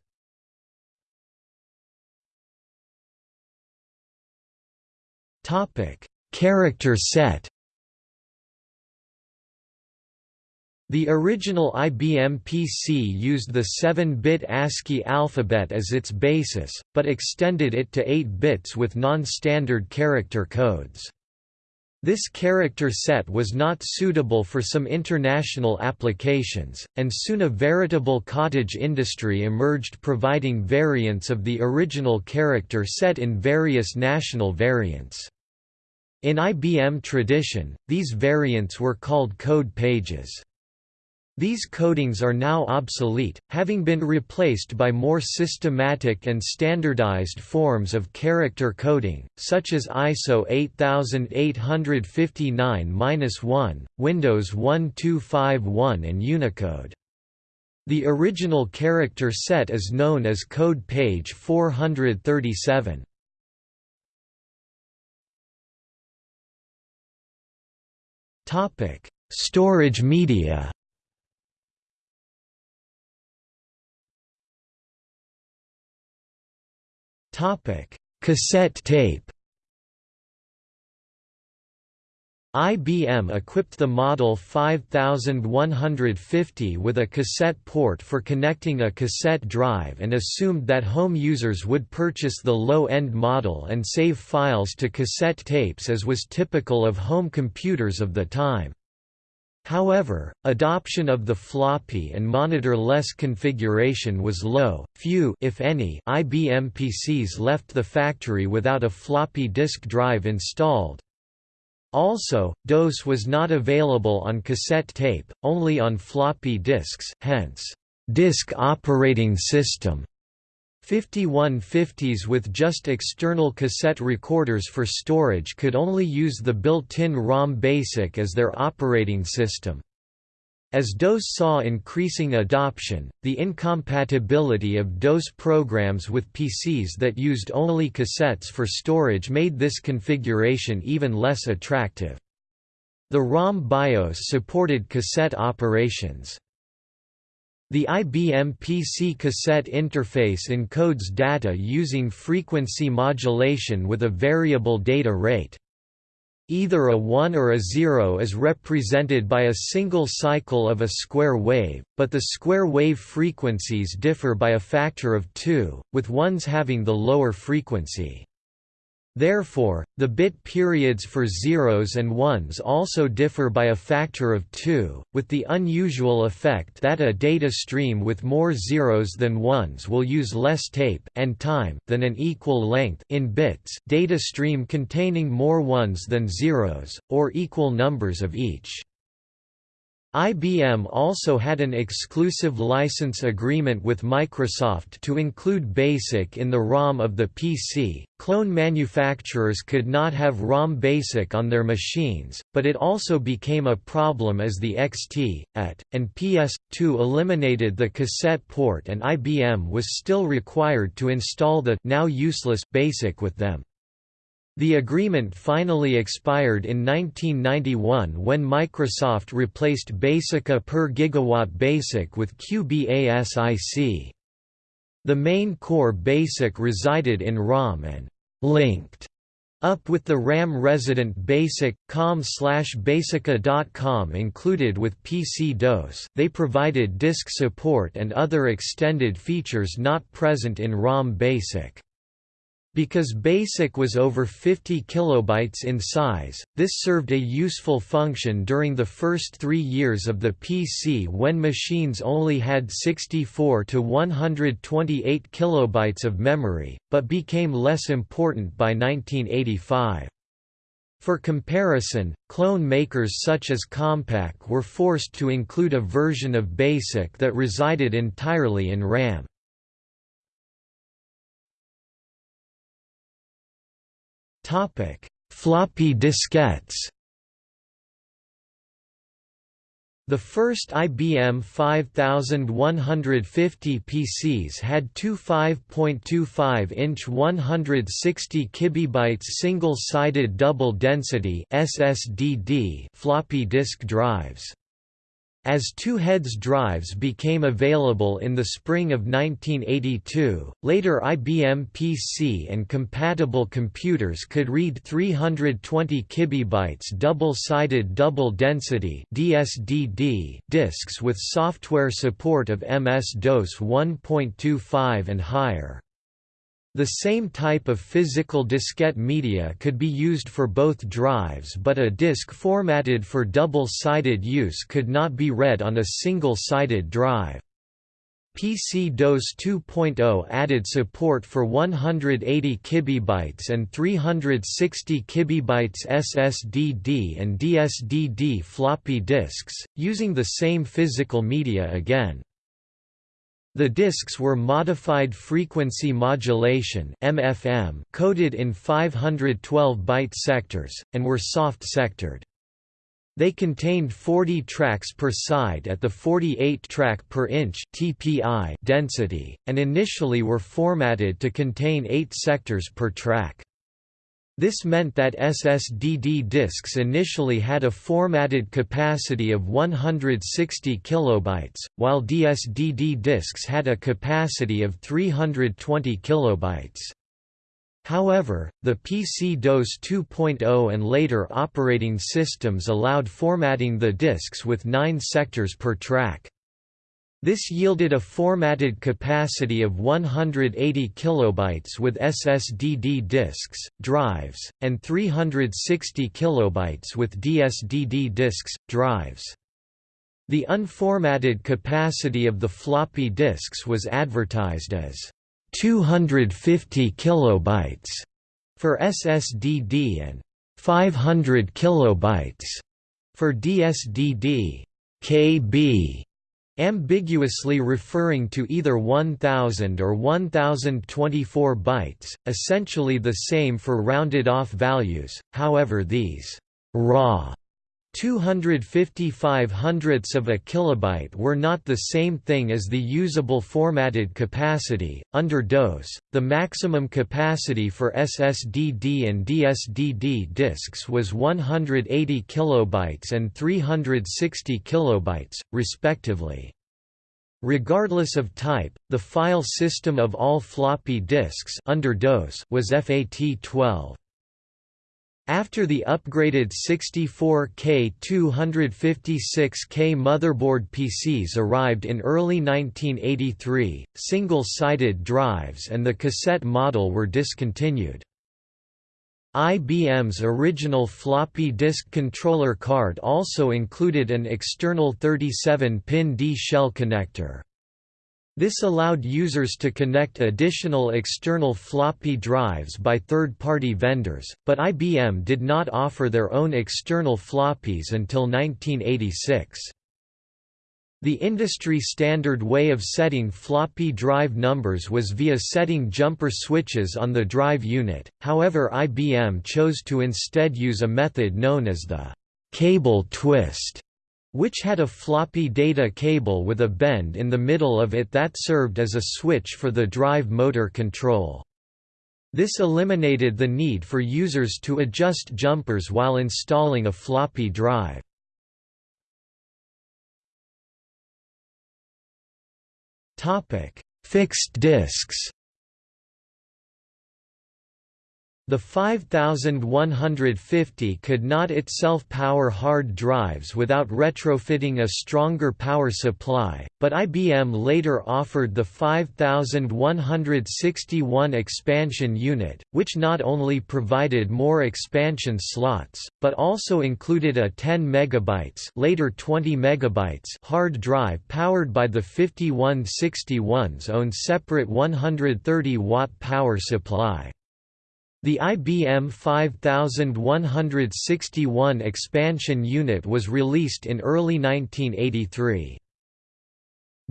Character set The original IBM PC used the 7-bit ASCII alphabet as its basis, but extended it to 8 bits with non-standard character codes. This character set was not suitable for some international applications, and soon a veritable cottage industry emerged providing variants of the original character set in various national variants. In IBM tradition, these variants were called code pages. These codings are now obsolete, having been replaced by more systematic and standardized forms of character coding, such as ISO 8859-1, Windows 1251 and Unicode. The original character set is known as code page 437. Storage media Topic: Cassette tape. IBM equipped the Model 5150 with a cassette port for connecting a cassette drive and assumed that home users would purchase the low-end model and save files to cassette tapes as was typical of home computers of the time. However, adoption of the floppy and monitor-less configuration was low, few if any IBM PCs left the factory without a floppy disk drive installed. Also, DOS was not available on cassette tape, only on floppy disks, hence, disk operating system 5150s with just external cassette recorders for storage could only use the built-in ROM BASIC as their operating system. As DOS saw increasing adoption, the incompatibility of DOS programs with PCs that used only cassettes for storage made this configuration even less attractive. The ROM BIOS supported cassette operations. The IBM PC cassette interface encodes data using frequency modulation with a variable data rate. Either a 1 or a 0 is represented by a single cycle of a square wave, but the square wave frequencies differ by a factor of 2, with ones having the lower frequency. Therefore, the bit periods for zeros and ones also differ by a factor of 2, with the unusual effect that a data stream with more zeros than ones will use less tape and time than an equal length in bits data stream containing more ones than zeros, or equal numbers of each. IBM also had an exclusive license agreement with Microsoft to include BASIC in the ROM of the PC. Clone manufacturers could not have ROM BASIC on their machines, but it also became a problem as the XT, AT, and PS2 eliminated the cassette port and IBM was still required to install the now useless BASIC with them. The agreement finally expired in 1991 when Microsoft replaced Basica per gigawatt BASIC with QBASIC. The main core BASIC resided in ROM and linked up with the RAM resident BASIC, com slash basica.com included with PC-DOS they provided disk support and other extended features not present in ROM BASIC. Because BASIC was over 50 kilobytes in size, this served a useful function during the first three years of the PC when machines only had 64 to 128 kilobytes of memory, but became less important by 1985. For comparison, clone makers such as Compaq were forced to include a version of BASIC that resided entirely in RAM. Topic: Floppy diskettes. The first IBM 5150 PCs had two 5.25-inch 160 kibibytes single-sided double-density (SSDD) floppy disk drives. As two-heads drives became available in the spring of 1982, later IBM PC and compatible computers could read 320 kibibytes double-sided double-density (DSDD) disks with software support of MS-DOS 1.25 and higher. The same type of physical diskette media could be used for both drives but a disk formatted for double-sided use could not be read on a single-sided drive. PC-DOS 2.0 added support for 180 kibibytes and 360 kibibytes SSDD and DSDD floppy disks, using the same physical media again. The disks were modified frequency modulation (MFM) coded in 512-byte sectors and were soft-sectored. They contained 40 tracks per side at the 48 track per inch (TPI) density and initially were formatted to contain 8 sectors per track. This meant that SSDD disks initially had a formatted capacity of 160 kilobytes, while DSDD disks had a capacity of 320 kilobytes. However, the PC-DOS 2.0 and later operating systems allowed formatting the disks with 9 sectors per track. This yielded a formatted capacity of 180 kilobytes with SSDD disks, drives, and 360 kilobytes with DSDD disks, drives. The unformatted capacity of the floppy disks was advertised as 250 kilobytes for SSDD and 500 kilobytes for DSDD. KB ambiguously referring to either 1000 or 1024 bytes, essentially the same for rounded-off values, however these «raw» 255 hundredths of a kilobyte were not the same thing as the usable formatted capacity. Under DOS, the maximum capacity for SSDD and DSDD disks was 180 kilobytes and 360 kilobytes, respectively. Regardless of type, the file system of all floppy disks under DOS was FAT12. After the upgraded 64K 256K motherboard PCs arrived in early 1983, single-sided drives and the cassette model were discontinued. IBM's original floppy disk controller card also included an external 37-pin D-shell connector. This allowed users to connect additional external floppy drives by third-party vendors, but IBM did not offer their own external floppies until 1986. The industry standard way of setting floppy drive numbers was via setting jumper switches on the drive unit, however IBM chose to instead use a method known as the cable twist which had a floppy data cable with a bend in the middle of it that served as a switch for the drive motor control. This eliminated the need for users to adjust jumpers while installing a floppy drive. Fixed disks The 5150 could not itself power hard drives without retrofitting a stronger power supply, but IBM later offered the 5161 expansion unit, which not only provided more expansion slots, but also included a 10 MB later 20 MB hard drive powered by the 5161's own separate 130-watt power supply. The IBM 5161 expansion unit was released in early 1983.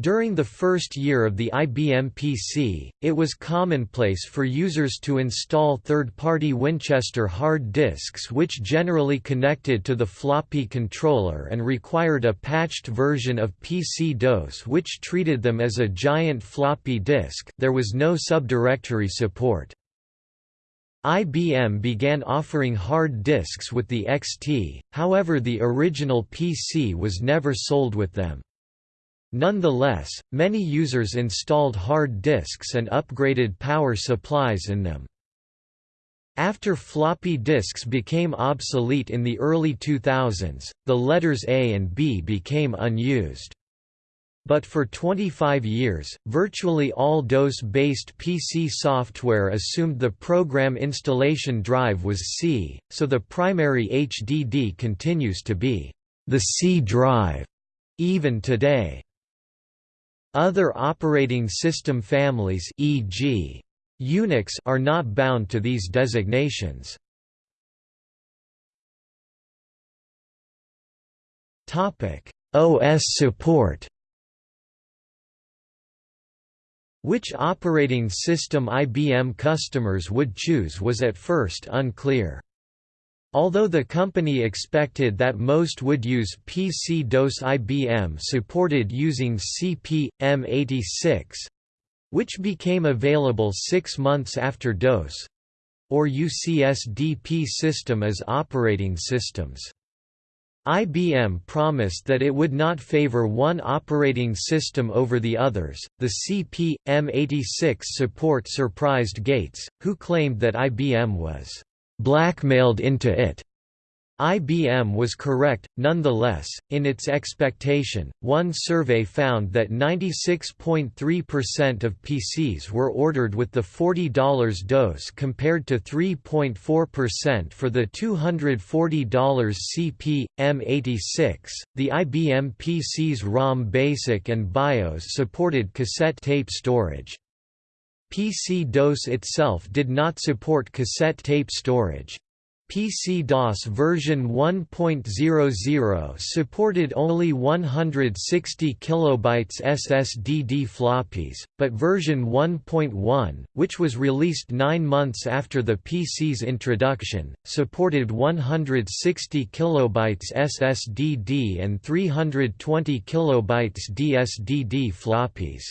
During the first year of the IBM PC, it was commonplace for users to install third-party Winchester hard disks which generally connected to the floppy controller and required a patched version of PC-DOS which treated them as a giant floppy disk there was no subdirectory support. IBM began offering hard disks with the XT, however the original PC was never sold with them. Nonetheless, many users installed hard disks and upgraded power supplies in them. After floppy disks became obsolete in the early 2000s, the letters A and B became unused. But for 25 years, virtually all DOS-based PC software assumed the program installation drive was C, so the primary HDD continues to be the C drive even today. Other operating system families e.g. Unix are not bound to these designations. OS support Which operating system IBM customers would choose was at first unclear. Although the company expected that most would use PC-DOS IBM supported using CP/M86, which became available six months after DOS, or UCSD p-System as operating systems. IBM promised that it would not favor one operating system over the others. The CP M86 support surprised Gates, who claimed that IBM was blackmailed into it IBM was correct, nonetheless, in its expectation. One survey found that 96.3% of PCs were ordered with the $40 DOS compared to 3.4% for the $240 CP M86. The IBM PC's ROM Basic and BIOS supported cassette tape storage. PC DOS itself did not support cassette tape storage. PC-DOS version 1.00 supported only 160 kilobytes SSDD floppies, but version 1.1, which was released nine months after the PC's introduction, supported 160 kilobytes SSDD and 320 kilobytes DSDD floppies.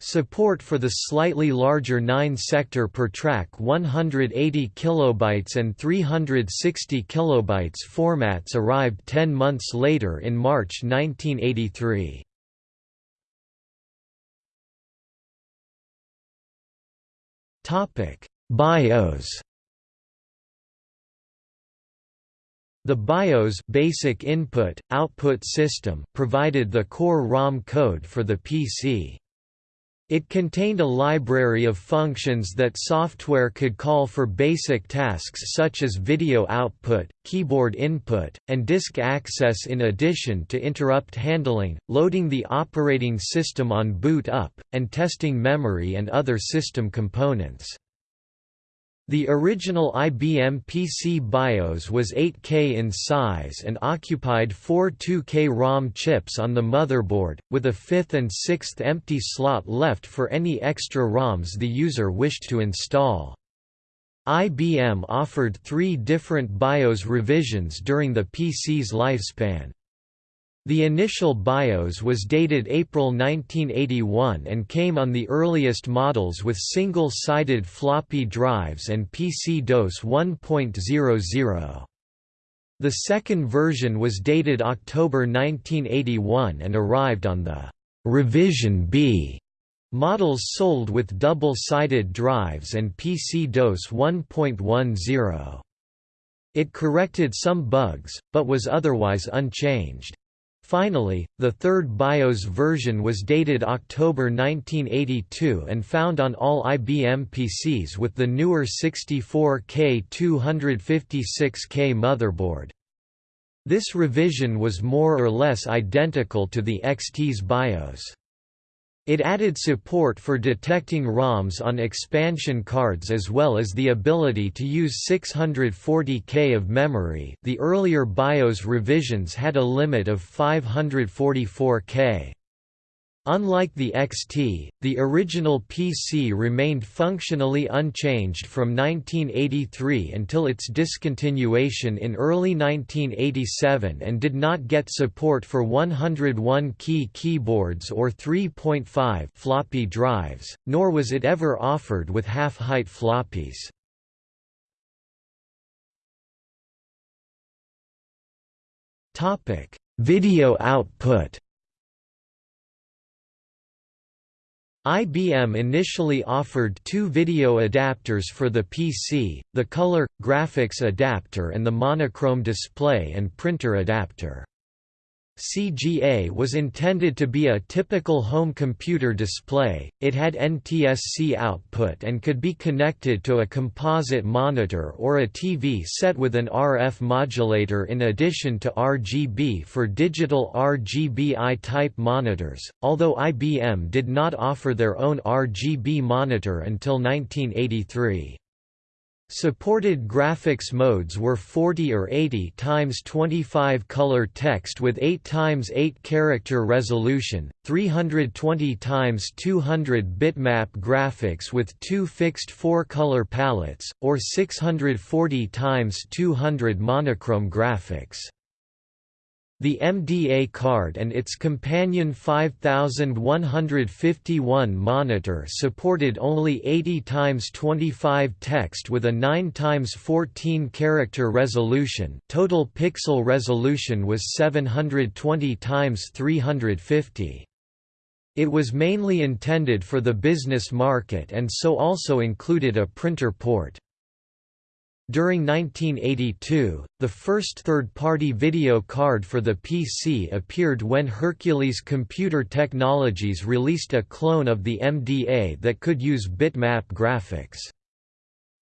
Support for the slightly larger 9-sector per track 180 kilobytes and 360 kilobytes formats arrived 10 months later in March 1983. Topic: BIOS The BIOS basic input, output system provided the core ROM code for the PC. It contained a library of functions that software could call for basic tasks such as video output, keyboard input, and disk access in addition to interrupt handling, loading the operating system on boot up, and testing memory and other system components. The original IBM PC BIOS was 8K in size and occupied four 2K ROM chips on the motherboard, with a fifth and sixth empty slot left for any extra ROMs the user wished to install. IBM offered three different BIOS revisions during the PC's lifespan. The initial BIOS was dated April 1981 and came on the earliest models with single-sided floppy drives and PC-DOS 1.00. The second version was dated October 1981 and arrived on the «Revision B» models sold with double-sided drives and PC-DOS 1.10. It corrected some bugs, but was otherwise unchanged. Finally, the third BIOS version was dated October 1982 and found on all IBM PCs with the newer 64K 256K motherboard. This revision was more or less identical to the XT's BIOS. It added support for detecting ROMs on expansion cards as well as the ability to use 640K of memory the earlier BIOS revisions had a limit of 544K. Unlike the XT, the original PC remained functionally unchanged from 1983 until its discontinuation in early 1987 and did not get support for 101-key keyboards or 3.5 floppy drives, nor was it ever offered with half-height floppies. Video output IBM initially offered two video adapters for the PC, the color, graphics adapter and the monochrome display and printer adapter. CGA was intended to be a typical home computer display, it had NTSC output and could be connected to a composite monitor or a TV set with an RF modulator in addition to RGB for digital RGBI-type monitors, although IBM did not offer their own RGB monitor until 1983. Supported graphics modes were 40 or 80 times 25 color text with 8 times 8 character resolution, 320 times 200 bitmap graphics with two fixed 4 color palettes, or 640 times 200 monochrome graphics. The MDA card and its companion 5151 monitor supported only 80 x 25 text with a 9 x 14 character resolution. Total pixel resolution was 720 x 350. It was mainly intended for the business market and so also included a printer port. During 1982, the first third-party video card for the PC appeared when Hercules Computer Technologies released a clone of the MDA that could use bitmap graphics.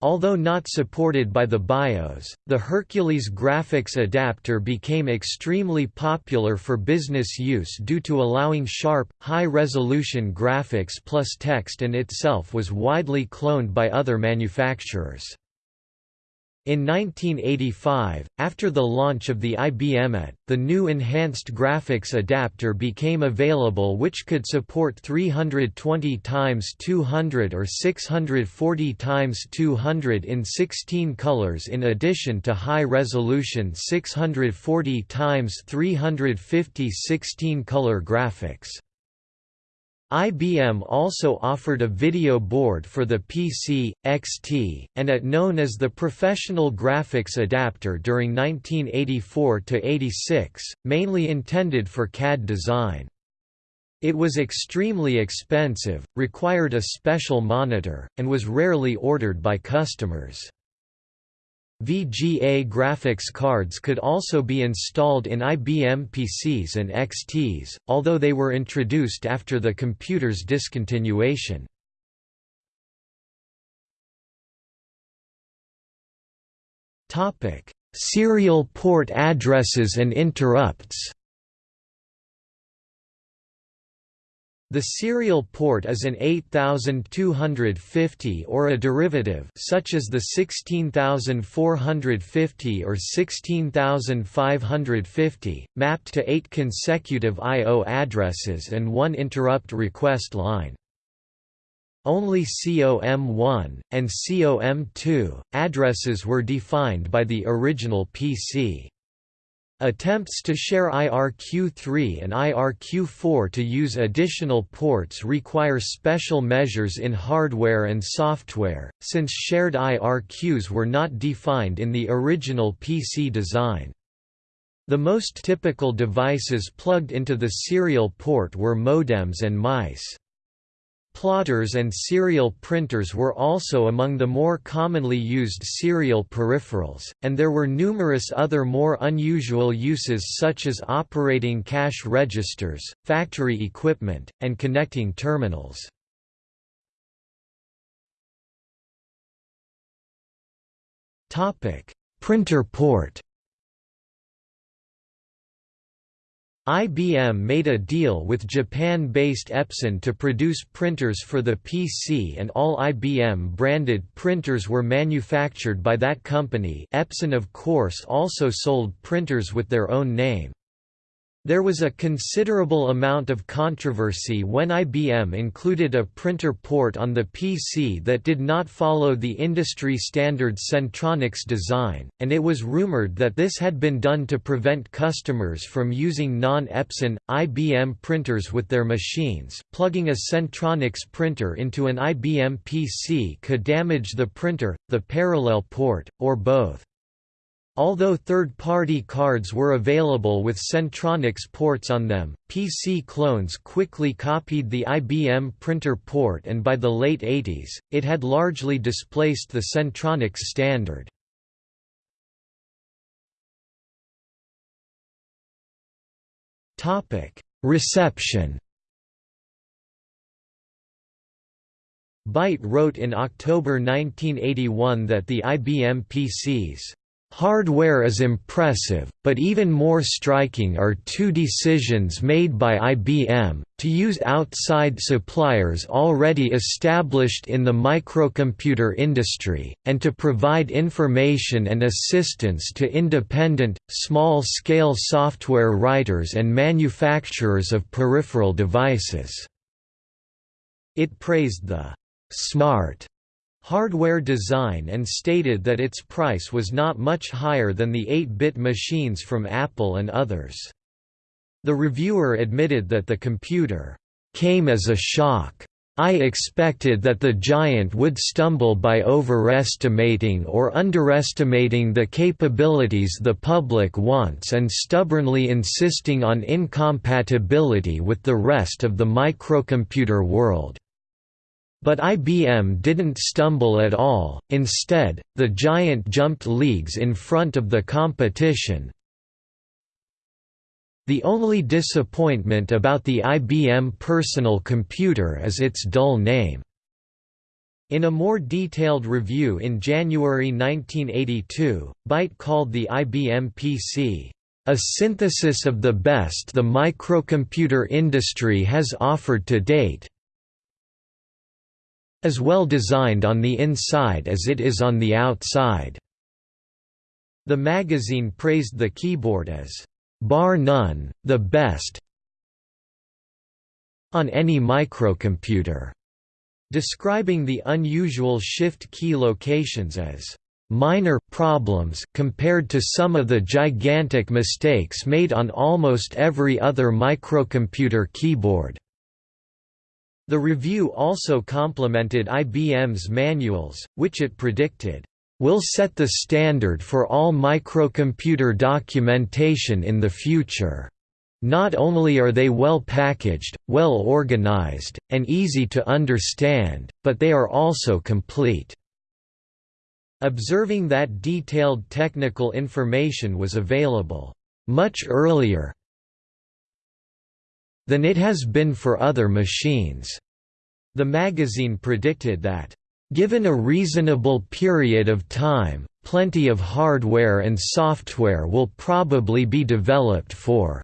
Although not supported by the BIOS, the Hercules graphics adapter became extremely popular for business use due to allowing sharp, high-resolution graphics plus text and itself was widely cloned by other manufacturers. In 1985, after the launch of the IBM AT, the new enhanced graphics adapter became available which could support 320 x 200 or 640 x 200 in 16 colors in addition to high-resolution 640 x 350 16-color graphics. IBM also offered a video board for the PC, XT, and AT known as the Professional Graphics Adapter during 1984–86, mainly intended for CAD design. It was extremely expensive, required a special monitor, and was rarely ordered by customers. VGA graphics cards could also be installed in IBM PCs and XTs, although they were introduced after the computer's discontinuation. Serial port addresses and interrupts The serial port is an 8250 or a derivative such as the 16450 or 16550, mapped to eight consecutive I.O. addresses and one interrupt request line. Only COM1, and COM2, addresses were defined by the original PC. Attempts to share IRQ3 and IRQ4 to use additional ports require special measures in hardware and software, since shared IRQs were not defined in the original PC design. The most typical devices plugged into the serial port were modems and mice. Plotters and serial printers were also among the more commonly used serial peripherals, and there were numerous other more unusual uses such as operating cash registers, factory equipment, and connecting terminals. Printer port IBM made a deal with Japan-based Epson to produce printers for the PC and all IBM-branded printers were manufactured by that company Epson of course also sold printers with their own name. There was a considerable amount of controversy when IBM included a printer port on the PC that did not follow the industry standard Centronics design, and it was rumored that this had been done to prevent customers from using non-Epson, IBM printers with their machines. Plugging a Centronics printer into an IBM PC could damage the printer, the parallel port, or both. Although third-party cards were available with Centronics ports on them, PC clones quickly copied the IBM printer port and by the late 80s, it had largely displaced the Centronics standard. Reception Byte wrote in October 1981 that the IBM PCs Hardware is impressive, but even more striking are two decisions made by IBM, to use outside suppliers already established in the microcomputer industry, and to provide information and assistance to independent, small-scale software writers and manufacturers of peripheral devices. It praised the «smart» hardware design and stated that its price was not much higher than the 8-bit machines from Apple and others. The reviewer admitted that the computer came as a shock. I expected that the giant would stumble by overestimating or underestimating the capabilities the public wants and stubbornly insisting on incompatibility with the rest of the microcomputer world. But IBM didn't stumble at all, instead, the giant jumped leagues in front of the competition. The only disappointment about the IBM personal computer is its dull name. In a more detailed review in January 1982, Byte called the IBM PC, "...a synthesis of the best the microcomputer industry has offered to date, as well designed on the inside as it is on the outside. The magazine praised the keyboard as, "...bar none, the best on any microcomputer", describing the unusual shift key locations as minor problems compared to some of the gigantic mistakes made on almost every other microcomputer keyboard. The review also complimented IBM's manuals, which it predicted, will set the standard for all microcomputer documentation in the future. Not only are they well packaged, well organized, and easy to understand, but they are also complete. Observing that detailed technical information was available much earlier than it has been for other machines, the magazine predicted that Given a reasonable period of time, plenty of hardware and software will probably be developed for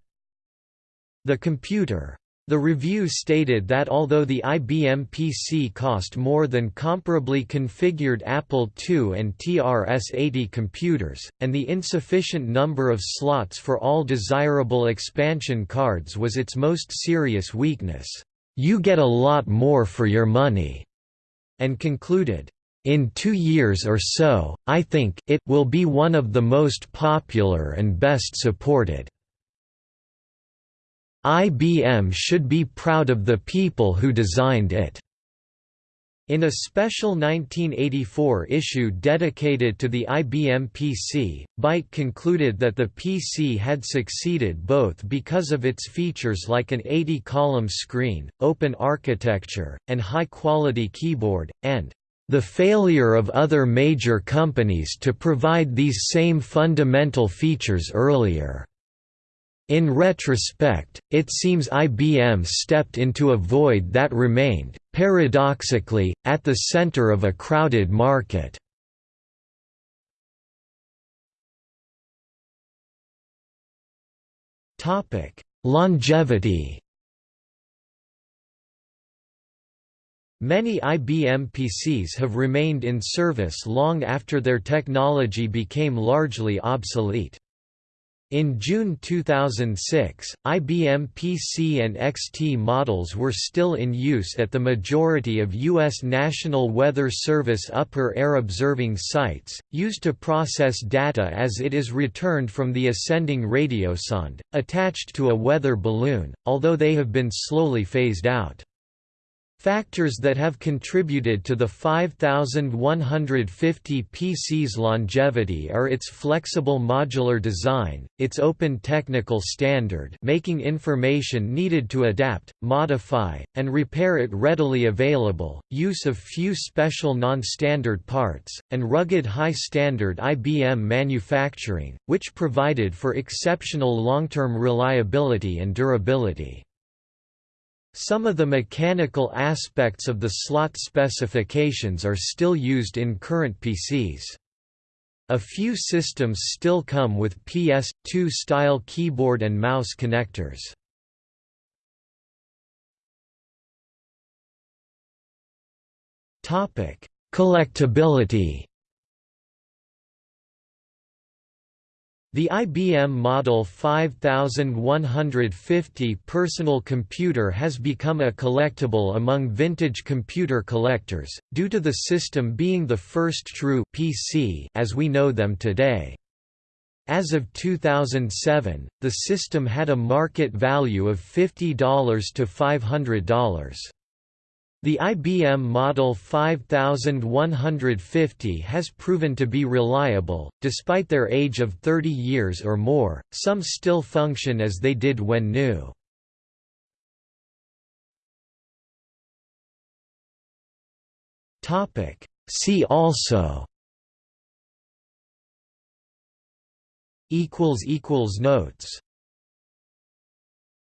the computer. The review stated that although the IBM PC cost more than comparably configured Apple II and TRS-80 computers, and the insufficient number of slots for all desirable expansion cards was its most serious weakness, "...you get a lot more for your money." and concluded, "...in two years or so, I think, it will be one of the most popular and best supported." IBM should be proud of the people who designed it. In a special 1984 issue dedicated to the IBM PC, Byte concluded that the PC had succeeded both because of its features like an 80-column screen, open architecture, and high-quality keyboard, and the failure of other major companies to provide these same fundamental features earlier. In retrospect, it seems IBM stepped into a void that remained, paradoxically, at the center of a crowded market. Longevity Many IBM PCs have remained in service long after their technology became largely obsolete. In June 2006, IBM PC and XT models were still in use at the majority of U.S. National Weather Service upper air observing sites, used to process data as it is returned from the ascending radiosonde, attached to a weather balloon, although they have been slowly phased out. Factors that have contributed to the 5150 PC's longevity are its flexible modular design, its open technical standard making information needed to adapt, modify, and repair it readily available, use of few special non-standard parts, and rugged high-standard IBM manufacturing, which provided for exceptional long-term reliability and durability. Some of the mechanical aspects of the slot specifications are still used in current PCs. A few systems still come with PS2 style keyboard and mouse connectors. Collectability The IBM Model 5150 personal computer has become a collectible among vintage computer collectors, due to the system being the first true PC as we know them today. As of 2007, the system had a market value of $50 to $500. The IBM Model 5150 has proven to be reliable, despite their age of 30 years or more, some still function as they did when new. See also. Notes